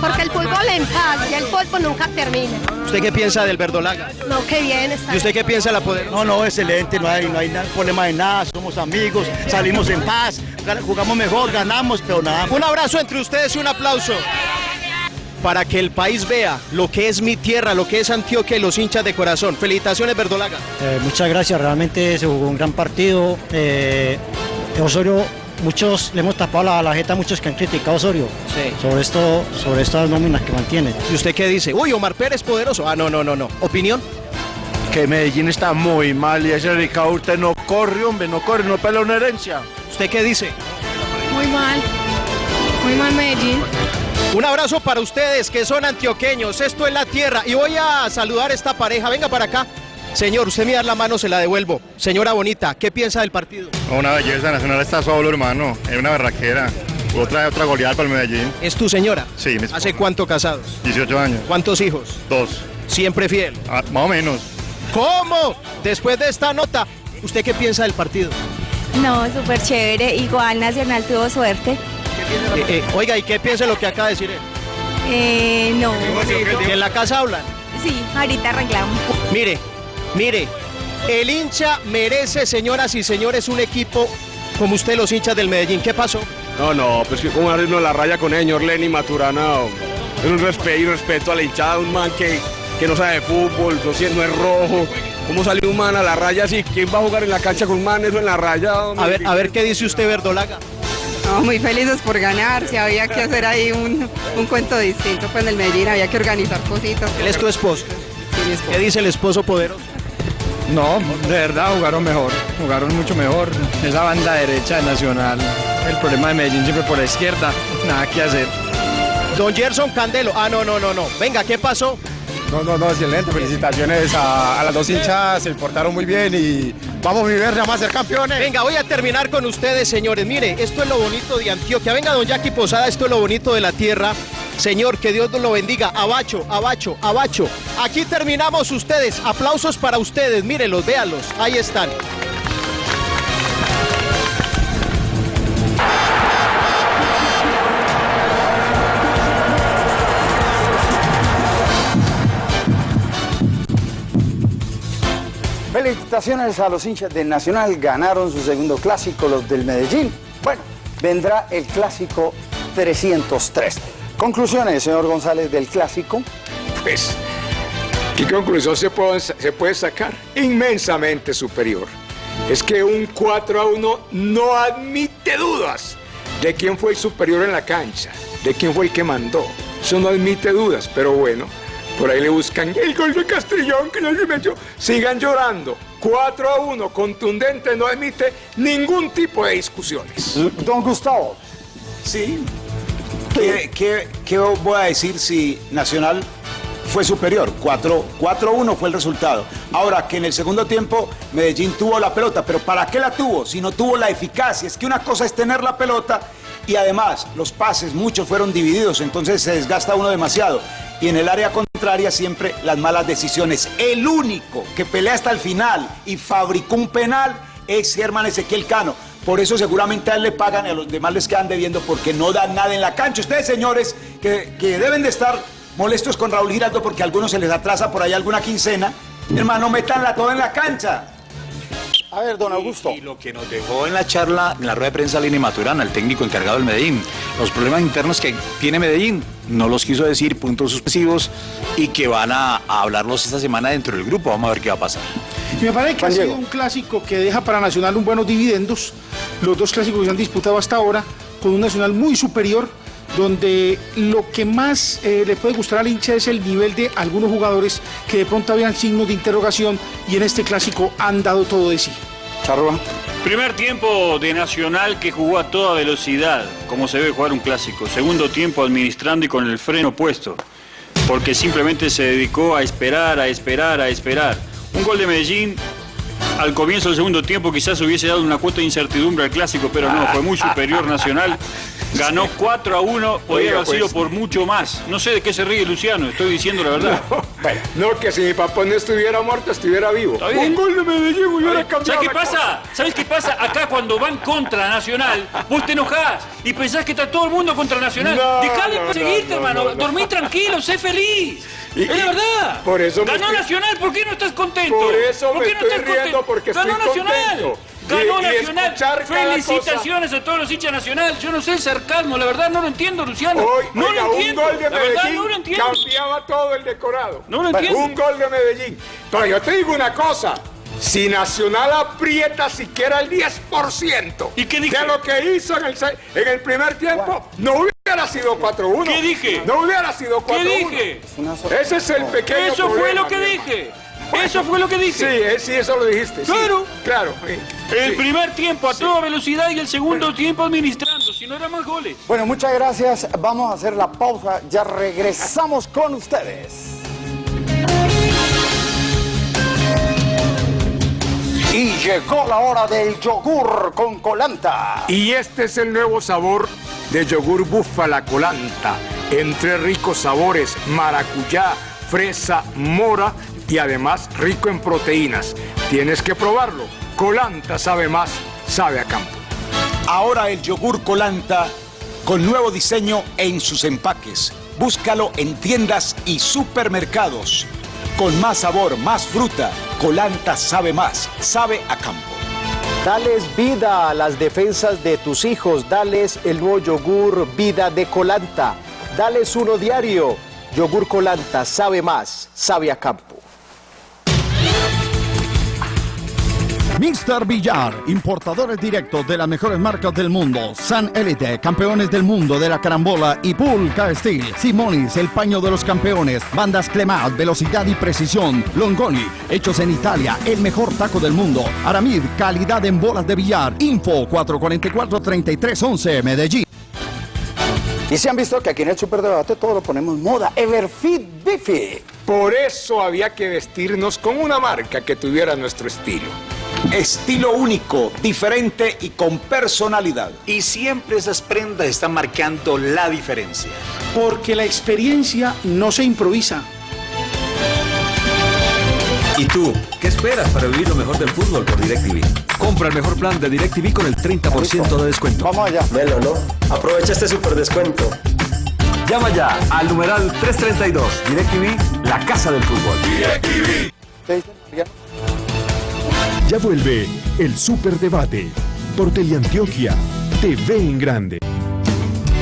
porque el fútbol en paz y el fútbol nunca termina. ¿Usted qué piensa del verdolaga? No, qué bien está. ¿Y usted qué piensa de la poder? No, no, excelente, no hay, no hay problema de nada, somos amigos, salimos en paz, jugamos mejor, ganamos, pero nada. Un abrazo entre ustedes y un aplauso. Para que el país vea lo que es mi tierra, lo que es Antioquia y los hinchas de corazón. Felicitaciones, Verdolaga. Eh, muchas gracias, realmente se jugó un gran partido. Eh, Osorio, muchos le hemos tapado la, la jeta a muchos que han criticado a Osorio sobre, esto, sobre estas nóminas que mantiene. ¿Y usted qué dice? Uy, Omar Pérez poderoso. Ah, no, no, no, no. ¿Opinión? Que Medellín está muy mal y ese Ricaurte no corre, hombre, no corre, no pelea una herencia. ¿Usted qué dice? Muy mal. Muy mal Medellín. Un abrazo para ustedes que son antioqueños. Esto es la tierra. Y voy a saludar a esta pareja. Venga para acá. Señor, usted me da la mano, se la devuelvo. Señora Bonita, ¿qué piensa del partido? Una belleza, Nacional está solo, hermano. Es una barraquera. Otra, otra goleada para el Medellín. ¿Es tu señora? Sí, mi ¿Hace cuánto casados? 18 años. ¿Cuántos hijos? Dos. Siempre fiel. Ah, más o menos. ¿Cómo? Después de esta nota, ¿usted qué piensa del partido? No, súper chévere. Igual Nacional tuvo suerte. Eh, eh, oiga, ¿y qué piensa de lo que acaba de decir él? Eh, no. ¿Que en la casa hablan? Sí, ahorita arreglamos. Mire, mire, el hincha merece, señoras y señores, un equipo como usted, los hinchas del Medellín. ¿Qué pasó? No, no, pues que como arreglo la raya con el señor Lenny Maturana. Es un respeto y respeto a la hinchada, un man que, que no sabe de fútbol, no, si- no es rojo. ¿Cómo salió un man a la raya así? ¿Quién va a jugar en la cancha con un man eso en la raya? hombre? A ver, a ver qué dice usted, Verdolaga. No, muy felices por ganar. Si había que hacer ahí un, un cuento distinto, pues en el Medellín había que organizar cositas. Él es tu esposo. Sí, mi esposo. ¿Qué dice el esposo poderoso? No, de verdad jugaron mejor, jugaron mucho mejor. Esa banda derecha de Nacional, el problema de Medellín siempre por la izquierda, nada que hacer. Don Gerson Candelo. Ah, no, no, no, no. Venga, ¿qué pasó? No, no, no, excelente. Felicitaciones a, a las dos hinchas, se portaron muy bien y vamos a vivir, vamos a ser campeones. Venga, voy a terminar con ustedes, señores. Mire, esto es lo bonito de Antioquia. Venga, don Jackie Posada, esto es lo bonito de la tierra. Señor, que Dios lo bendiga. Abacho, abacho, abacho. Aquí terminamos ustedes. Aplausos para ustedes. Mírenlos, véanlos. Ahí están. Felicitaciones a los hinchas del Nacional, ganaron su segundo clásico, los del Medellín. Bueno, vendrá el clásico 303. Conclusiones, señor González, del clásico. Pues, ¿qué conclusión se puede, se puede sacar? Inmensamente superior. Es que un 4 a 1 no admite dudas de quién fue el superior en la cancha, de quién fue el que mandó. Eso no admite dudas, pero bueno, por ahí le buscan el gol de Castrillón que no se metió. Sigan llorando. 4 a 1, contundente, no admite ningún tipo de discusiones. Don Gustavo. Sí. ¿Qué, qué- qué voy a decir si Nacional fue superior? 4 4-1 fue el resultado. Ahora que en el segundo tiempo Medellín tuvo la pelota, pero ¿para qué la tuvo? Si no tuvo la eficacia. Es que una cosa es tener la pelota y además los pases, muchos fueron divididos, entonces se desgasta uno demasiado. Y en el área contraria siempre las malas decisiones. El único que pelea hasta el final y fabricó un penal es Germán Ezequiel Cano. Por eso seguramente a él le pagan y a los demás les quedan debiendo porque no dan nada en la cancha. Ustedes, señores, que, que deben de estar molestos con Raúl Giraldo porque a algunos se les atrasa por ahí alguna quincena, hermano, métanla toda en la cancha. A ver, don Augusto. Y, lo que nos dejó en la charla, en la rueda de prensa Lini Maturana, el técnico encargado del Medellín, los problemas internos que tiene Medellín, no los quiso decir, puntos suspensivos, y que van a, a hablarlos esta semana dentro del grupo. Vamos a ver qué va a pasar. Y me parece que Juan ha sido Diego. un clásico que deja para Nacional un buenos dividendos. Los dos clásicos que se han disputado hasta ahora, con un Nacional muy superior, donde lo que más eh, le puede gustar al hincha es el nivel de algunos jugadores que de pronto habían signos de interrogación y en este clásico han dado todo de sí. Charrua. Primer tiempo de Nacional que jugó a toda velocidad, como se debe jugar un clásico. Segundo tiempo administrando y con el freno puesto, porque simplemente se dedicó a esperar, a esperar, a esperar. Un gol de Medellín al comienzo del segundo tiempo quizás hubiese dado una cuota de incertidumbre al clásico, pero no, fue muy superior Nacional. Ganó 4 a 1, podría Oiga, haber sido pues. por mucho más. No sé de qué se ríe Luciano, estoy diciendo la verdad. No, que si mi papá no estuviera muerto, estuviera vivo. Un gol de Medellín hubiera cambiado. ¿Sabes qué pasa? ¿Sabes qué pasa? Acá cuando van contra Nacional, vos te enojás y pensás que está todo el mundo contra Nacional. No, Dejale no, no, hermano. no, no. Dormí tranquilo, sé feliz. Y- es la verdad. por eso me Ganó estoy- Nacional, ¿por qué no estás contento? Por eso ¿Por me qué no estoy estás riendo, contento? porque estoy Ganó Nacional. contento. Ganó Y- Nacional. Felicitaciones a todos los hinchas Nacional. Yo no sé el sarcasmo, la verdad no lo entiendo, Luciano. Hoy, no oiga, lo entiendo. un gol de Medellín no lo entiendo. cambiaba todo el decorado. No lo entiendo. Un gol de Medellín. Pero yo te digo una cosa. Si Nacional aprieta siquiera el 10% ¿Y qué dije? de lo que hizo en el, en el primer tiempo, no hubiera sido 4-1. ¿Qué dije? No hubiera sido 4-1. ¿Qué dije? Ese es el pequeño Eso fue lo que dije. Eso fue lo que Sí, dije. eh, sí, eso lo dijiste. sí. Claro. Claro. sí. El Sí. primer tiempo a toda velocidad y el segundo tiempo administrando, si no eran más goles. Bueno, muchas gracias. Vamos a hacer la pausa. Ya regresamos con ustedes. Y llegó la hora del yogur con colanta. Y este es el nuevo sabor de yogur búfala colanta. Entre ricos sabores, maracuyá, fresa, mora y además rico en proteínas. Tienes que probarlo. Colanta sabe más, sabe a campo. Ahora el yogur Colanta con nuevo diseño en sus empaques. Búscalo en tiendas y supermercados. Con más sabor, más fruta, Colanta sabe más, sabe a campo. Dales vida a las defensas de tus hijos. Dales el nuevo yogur Vida de Colanta. Dales uno diario. Yogur Colanta sabe más, sabe a campo. Mr. Villar, importadores directos de las mejores marcas del mundo. San Elite, campeones del mundo de la carambola y Pulca Steel. Simonis, el paño de los campeones. Bandas Clemat, velocidad y precisión. Longoni, hechos en Italia, el mejor taco del mundo. Aramid, calidad en bolas de billar. Info 444-3311, Medellín. Y se han visto que aquí en el Superdebate todo lo ponemos moda. Everfit Bifi. Por eso había que vestirnos con una marca que tuviera nuestro estilo. Estilo único, diferente y con personalidad. Y siempre esas prendas están marcando la diferencia. Porque la experiencia no se improvisa. ¿Y tú? ¿Qué esperas para vivir lo mejor del fútbol por DirecTV? Compra el mejor plan de DirecTV con el 30% de descuento. Vamos allá. Velo, ¿no? Aprovecha este super descuento. Llama ya al numeral 332. DirecTV, la casa del fútbol. Ya vuelve el Superdebate por Teleantioquia TV en Grande.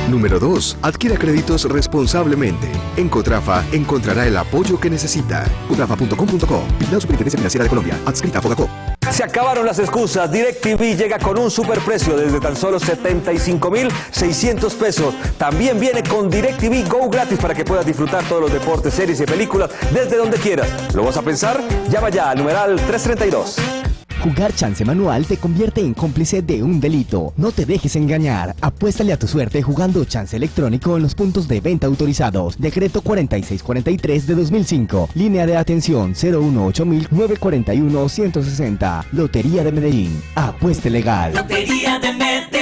Número 2. Adquiera créditos responsablemente. En Cotrafa encontrará el apoyo que necesita. Cotrafa.com.co. Vigilado Superintendencia Financiera de Colombia. Adscrita a Fogacop. Se acabaron las excusas. DirecTV llega con un superprecio desde tan solo 75,600 pesos. También viene con DirecTV Go gratis para que puedas disfrutar todos los deportes, series y películas desde donde quieras. ¿Lo vas a pensar? Llama ya al numeral 332. Jugar chance manual te convierte en cómplice de un delito. No te dejes engañar. Apuéstale a tu suerte jugando chance electrónico en los puntos de venta autorizados. Decreto 4643 de 2005. Línea de atención 018-941-160. Lotería de Medellín. Apueste legal. Lotería de Medellín.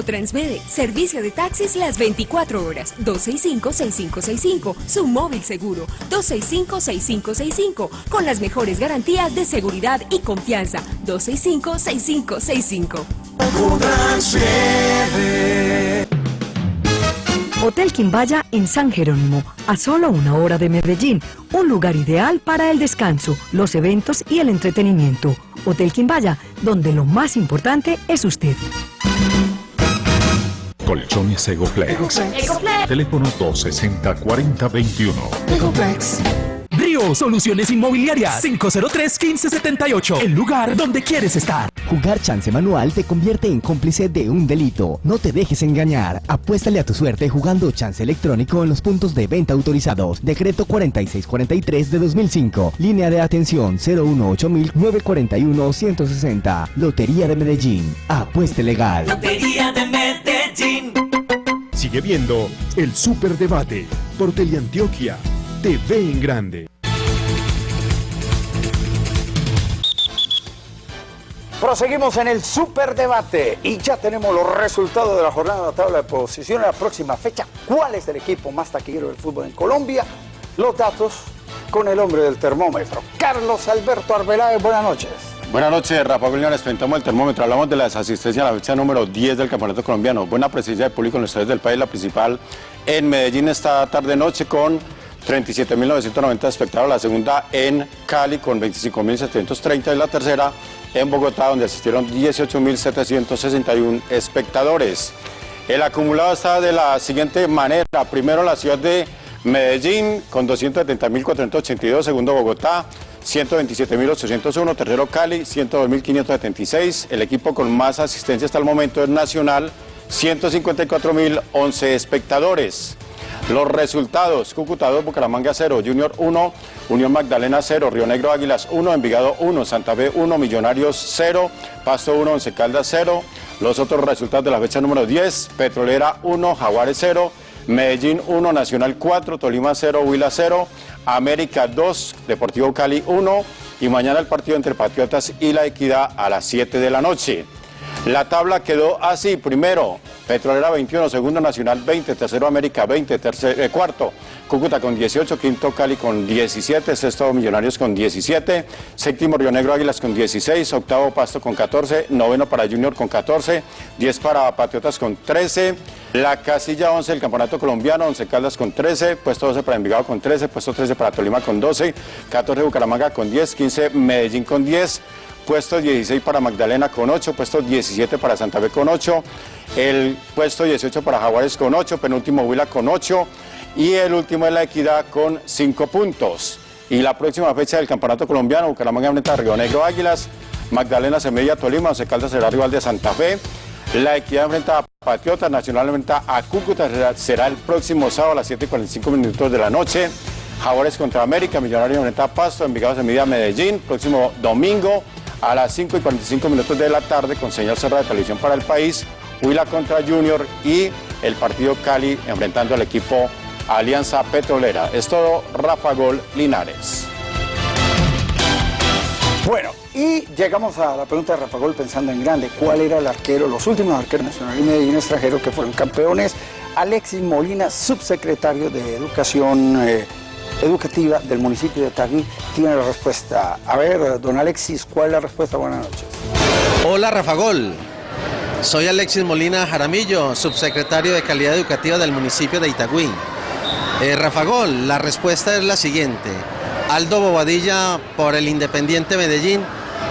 Transmede, servicio de taxis las 24 horas, 265-6565, su móvil seguro, 265-6565, con las mejores garantías de seguridad y confianza, 265-6565. Hotel Quimbaya en San Jerónimo, a solo una hora de Medellín, un lugar ideal para el descanso, los eventos y el entretenimiento. Hotel Quimbaya, donde lo más importante es usted. Colchones Egoflex. Teléfono 260-4021. Río Soluciones Inmobiliarias 503-1578. El lugar donde quieres estar. Jugar chance manual te convierte en cómplice de un delito. No te dejes engañar. Apuéstale a tu suerte jugando chance electrónico en los puntos de venta autorizados. Decreto 4643 de 2005. Línea de atención 018-941-160. Lotería de Medellín. Apueste legal. Lotería de Medellín. Sigue viendo el Superdebate por Teleantioquia TV en Grande. Proseguimos en el superdebate y ya tenemos los resultados de la jornada de la tabla de posiciones. La próxima fecha, ¿cuál es el equipo más taquillero del fútbol en Colombia? Los datos con el hombre del termómetro, Carlos Alberto Arbeláez. Buenas noches. Buenas noches, Rafa Julio. Les presentamos el termómetro. Hablamos de las asistencias a la fecha número 10 del Campeonato Colombiano. Buena presencia de público en los estadios del país. La principal en Medellín esta tarde-noche con 37.990 espectadores. La segunda en Cali con 25.730 y la tercera en Bogotá donde asistieron 18.761 espectadores. El acumulado está de la siguiente manera. Primero la ciudad de Medellín con 270.482, segundo Bogotá 127.801, tercero Cali 102.576, el equipo con más asistencia hasta el momento es Nacional 154.011 espectadores. Los resultados, Cúcuta 2, Bucaramanga 0, Junior 1, Unión Magdalena 0, Río Negro Águilas 1, Envigado 1, Santa Fe 1, Millonarios 0, Pasto 1, Once Caldas 0. Los otros resultados de la fecha número 10, Petrolera 1, Jaguares 0, Medellín 1, Nacional 4, Tolima 0, Huila 0, América 2, Deportivo Cali 1 y mañana el partido entre Patriotas y La Equidad a las 7 de la noche. La tabla quedó así, primero, Petrolera 21, segundo Nacional 20, tercero América 20, tercer, eh, cuarto Cúcuta con 18, quinto Cali con 17, sexto Millonarios con 17, séptimo Río Negro Águilas con 16, octavo Pasto con 14, noveno para Junior con 14, 10 para Patriotas con 13, la casilla 11 del Campeonato Colombiano, 11 Caldas con 13, puesto 12 para Envigado con 13, puesto 13 para Tolima con 12, 14 Bucaramanga con 10, 15 Medellín con 10, puesto 16 para Magdalena con 8, puesto 17 para Santa Fe con 8, el puesto 18 para Jaguares con 8, penúltimo Huila con 8 y el último es la Equidad con 5 puntos. Y la próxima fecha del Campeonato Colombiano, Bucaramanga enfrenta a Río Negro Águilas, Magdalena Semilla Tolima, Once Caldas será rival de Santa Fe, la Equidad enfrenta a Patriotas, Nacional enfrenta a Cúcuta, será, el próximo sábado a las 7 y 45 minutos de la noche. Jaguares contra América, Millonarios enfrenta a Pasto, Envigado Semilla Medellín, próximo domingo A las 5 y 45 minutos de la tarde, con señal cerrada de televisión para el país, Huila contra Junior y el partido Cali enfrentando al equipo Alianza Petrolera. Es todo, Rafa Gol Linares. Bueno, y llegamos a la pregunta de Rafa Gol pensando en grande. ¿Cuál era el arquero, los últimos arqueros nacionales y Medellín extranjeros que fueron campeones? Alexis Molina, subsecretario de Educación eh, Educativa del municipio de Tagui, tiene la respuesta. A ver, don Alexis, ¿cuál es la respuesta? Buenas noches. Hola Rafa Gol, soy Alexis Molina Jaramillo, subsecretario de Calidad Educativa del municipio de Itagüí. Eh, Rafa Gol, la respuesta es la siguiente. Aldo Bobadilla por el Independiente Medellín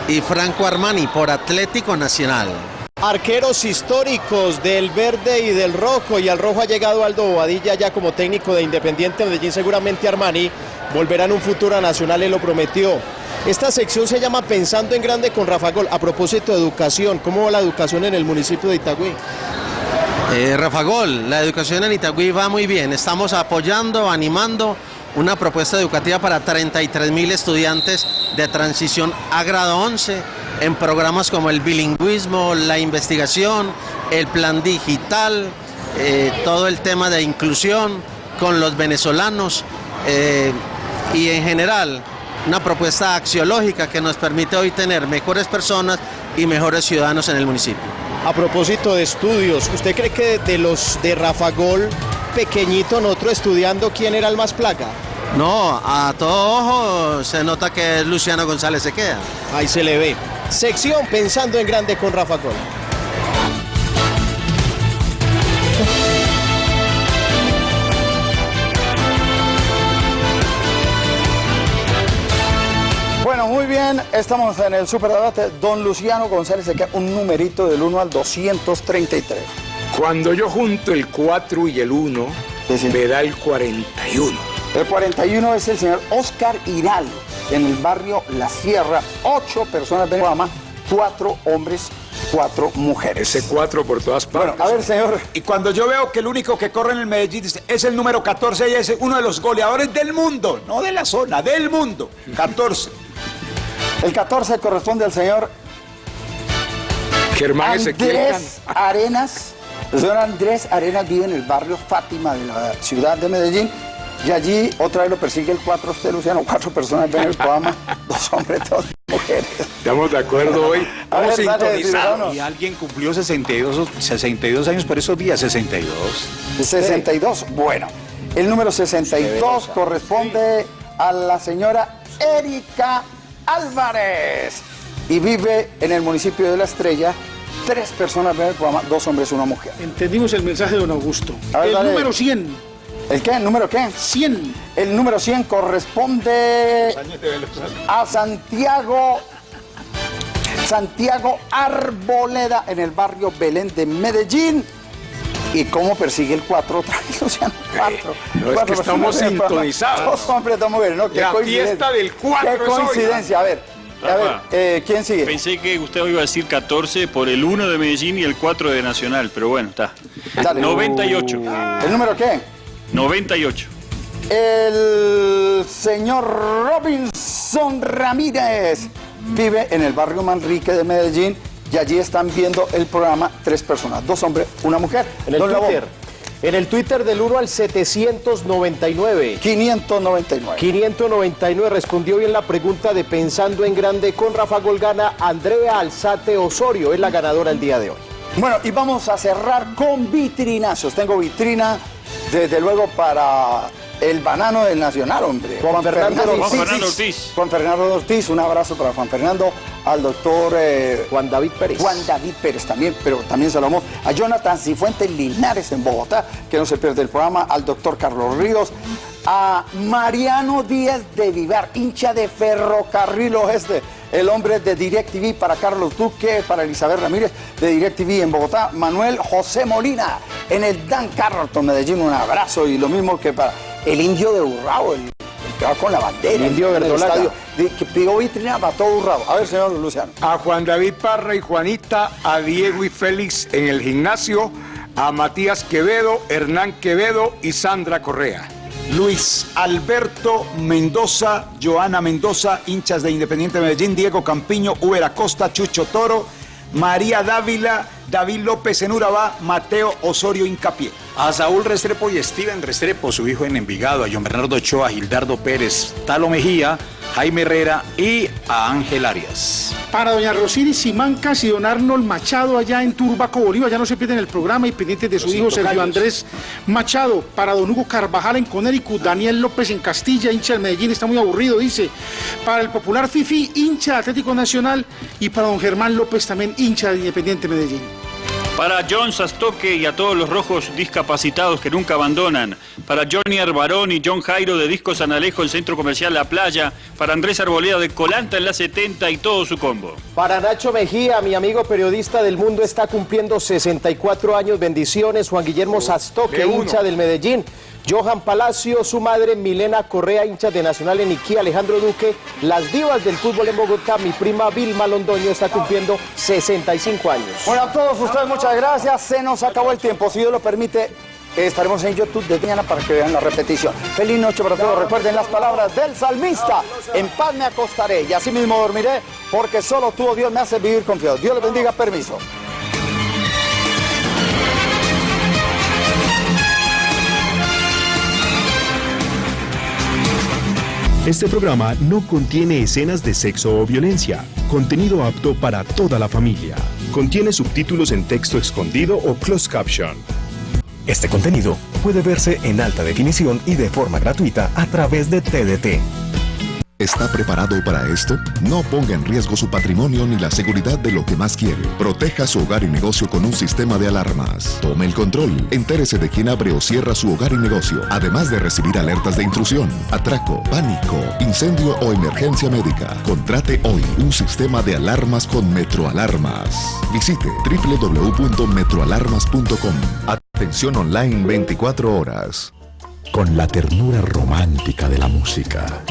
y Franco Armani por Atlético Nacional. Arqueros históricos del verde y del rojo y al rojo ha llegado Aldo Bobadilla ya como técnico de Independiente Medellín, seguramente Armani volverá en un futuro a Nacional, él lo prometió. Esta sección se llama Pensando en Grande con Rafa Gol. A propósito de educación, ¿cómo va la educación en el municipio de Itagüí? Eh, Rafa Gol, la educación en Itagüí va muy bien. Estamos apoyando, animando una propuesta educativa para 33 mil estudiantes de transición a grado 11 en programas como el bilingüismo, la investigación, el plan digital, eh, todo el tema de inclusión con los venezolanos eh, y en general una propuesta axiológica que nos permite hoy tener mejores personas y mejores ciudadanos en el municipio. A propósito de estudios, ¿usted cree que de los de Rafa Gol, pequeñito, nosotros estudiando, quién era el más placa? No, a todo ojo se nota que Luciano González se queda. Ahí se le ve. Sección Pensando en Grande con Rafa Gol. Estamos en el superdebate. Don Luciano González se queda un numerito del 1 al 233. Cuando yo junto el 4 y el 1, me da el 41. El 41 es el señor Oscar Hiral, en el barrio La Sierra. Ocho personas el programa, cuatro hombres, cuatro mujeres. Ese 4 por todas partes. Bueno, a ver, señor. Y cuando yo veo que el único que corre en el Medellín es el número 14 y es uno de los goleadores del mundo, no de la zona, del mundo. 14. El 14 corresponde al señor Germán Ezequiel Andrés Arenas. El señor Andrés Arenas vive en el barrio Fátima de la ciudad de Medellín. Y allí otra vez lo persigue el 4 usted, Luciano. Cuatro personas ven el programa, dos hombres, dos mujeres. Estamos de acuerdo hoy. A ver, Vamos sintonizados. Y alguien cumplió 62, 62 años por esos días, 62. 62. Bueno, el número 62 corresponde a la señora Erika Álvarez y vive en el municipio de La Estrella. Tres personas ven el programa, dos hombres, una mujer. Entendimos el mensaje de don Augusto. Ver, el dale. número 100. ¿El qué? ¿El número qué? 100. El número 100 corresponde a Santiago Santiago Arboleda en el barrio Belén de Medellín. ¿Y cómo persigue el 4 otra vez, Luciano? 4. no, es que estamos sintonizados. Dos hombres, dos mujeres, ¿no? Qué La coincidencia. fiesta del cuatro Qué es hoy, coincidencia. A ver, a ver, eh, ¿quién sigue? Pensé que Gustavo iba a decir 14 por el 1 de Medellín y el 4 de Nacional, pero bueno, está. Dale. 98. ¿El número qué? 98. El señor Robinson Ramírez vive en el barrio Manrique de Medellín y allí están viendo el programa tres personas, dos hombres, una mujer. En el Don Twitter. En el Twitter del 1 al 799. 599. 599 respondió bien la pregunta de Pensando en Grande con Rafa Golgana. Andrea Alzate Osorio es la ganadora el día de hoy. Bueno, y vamos a cerrar con vitrinazos. Tengo vitrina, desde luego, para el banano del Nacional, hombre. Juan Fernando Juan Fernando Ortiz. Juan Fernando Ortiz, un abrazo para Juan Fernando, al doctor eh, Juan David Pérez. Juan David Pérez también, pero también amo a Jonathan Cifuentes Linares en Bogotá, que no se pierde el programa, al doctor Carlos Ríos, a Mariano Díaz de Vivar, hincha de Ferrocarril Oeste, el hombre de DirecTV para Carlos Duque, para Elizabeth Ramírez de DirecTV en Bogotá, Manuel José Molina en el Dan Carrollton, Medellín, un abrazo y lo mismo que para el indio de Urrao, el, el que va con la bandera, El indio en el verdolaga. estadio, de- que pidió vitrina para todo Urrao. A ver, señor Luciano. A Juan David Parra y Juanita, a Diego y Félix en el gimnasio, a Matías Quevedo, Hernán Quevedo y Sandra Correa. Luis Alberto Mendoza, Joana Mendoza, hinchas de Independiente Medellín, Diego Campiño, Uber Acosta, Chucho Toro, María Dávila, David López en Urabá, Mateo Osorio Incapié. A Saúl Restrepo y Steven Restrepo, su hijo en Envigado, a John Bernardo Ochoa, a Gildardo Pérez, Talo Mejía, Jaime Herrera y a Ángel Arias. Para doña Rosiri Simancas y don Arnold Machado allá en Turbaco, Bolívar, ya no se pierden el programa y pendientes de su Los hijo Sergio. Andrés Machado. Para don Hugo Carvajal en Connecticut, Daniel López en Castilla, hincha del Medellín, está muy aburrido, dice. Para el popular Fifi, hincha de Atlético Nacional. Y para don Germán López también, hincha de Independiente Medellín. Para John Sastoque y a todos los rojos discapacitados que nunca abandonan. Para Johnny Arbarón y John Jairo de Disco San Alejo, el Centro Comercial La Playa. Para Andrés Arboleda de Colanta en la 70 y todo su combo. Para Nacho Mejía, mi amigo periodista del mundo, está cumpliendo 64 años. Bendiciones. Juan Guillermo Sastoque, de uno. hincha del Medellín. Johan Palacio, su madre Milena Correa, hincha de Nacional en Iquí, Alejandro Duque, las divas del fútbol en Bogotá, mi prima Vilma Londoño está cumpliendo 65 años. Bueno, a todos ustedes muchas gracias. Se nos acabó el tiempo. Si Dios lo permite, estaremos en YouTube de mañana para que vean la repetición. Feliz noche para todos. Recuerden las palabras del salmista. En paz me acostaré y así mismo dormiré, porque solo tú, oh Dios, me hace vivir confiado. Dios le bendiga. Permiso. Este programa no contiene escenas de sexo o violencia, contenido apto para toda la familia. Contiene subtítulos en texto escondido o closed caption. Este contenido puede verse en alta definición y de forma gratuita a través de TDT. ¿Está preparado para esto? No ponga en riesgo su patrimonio ni la seguridad de lo que más quiere. Proteja su hogar y negocio con un sistema de alarmas. Tome el control. Entérese de quién abre o cierra su hogar y negocio, además de recibir alertas de intrusión, atraco, pánico, incendio o emergencia médica. Contrate hoy un sistema de alarmas con Metroalarmas. Visite www.metroalarmas.com. Atención online 24 horas. Con la ternura romántica de la música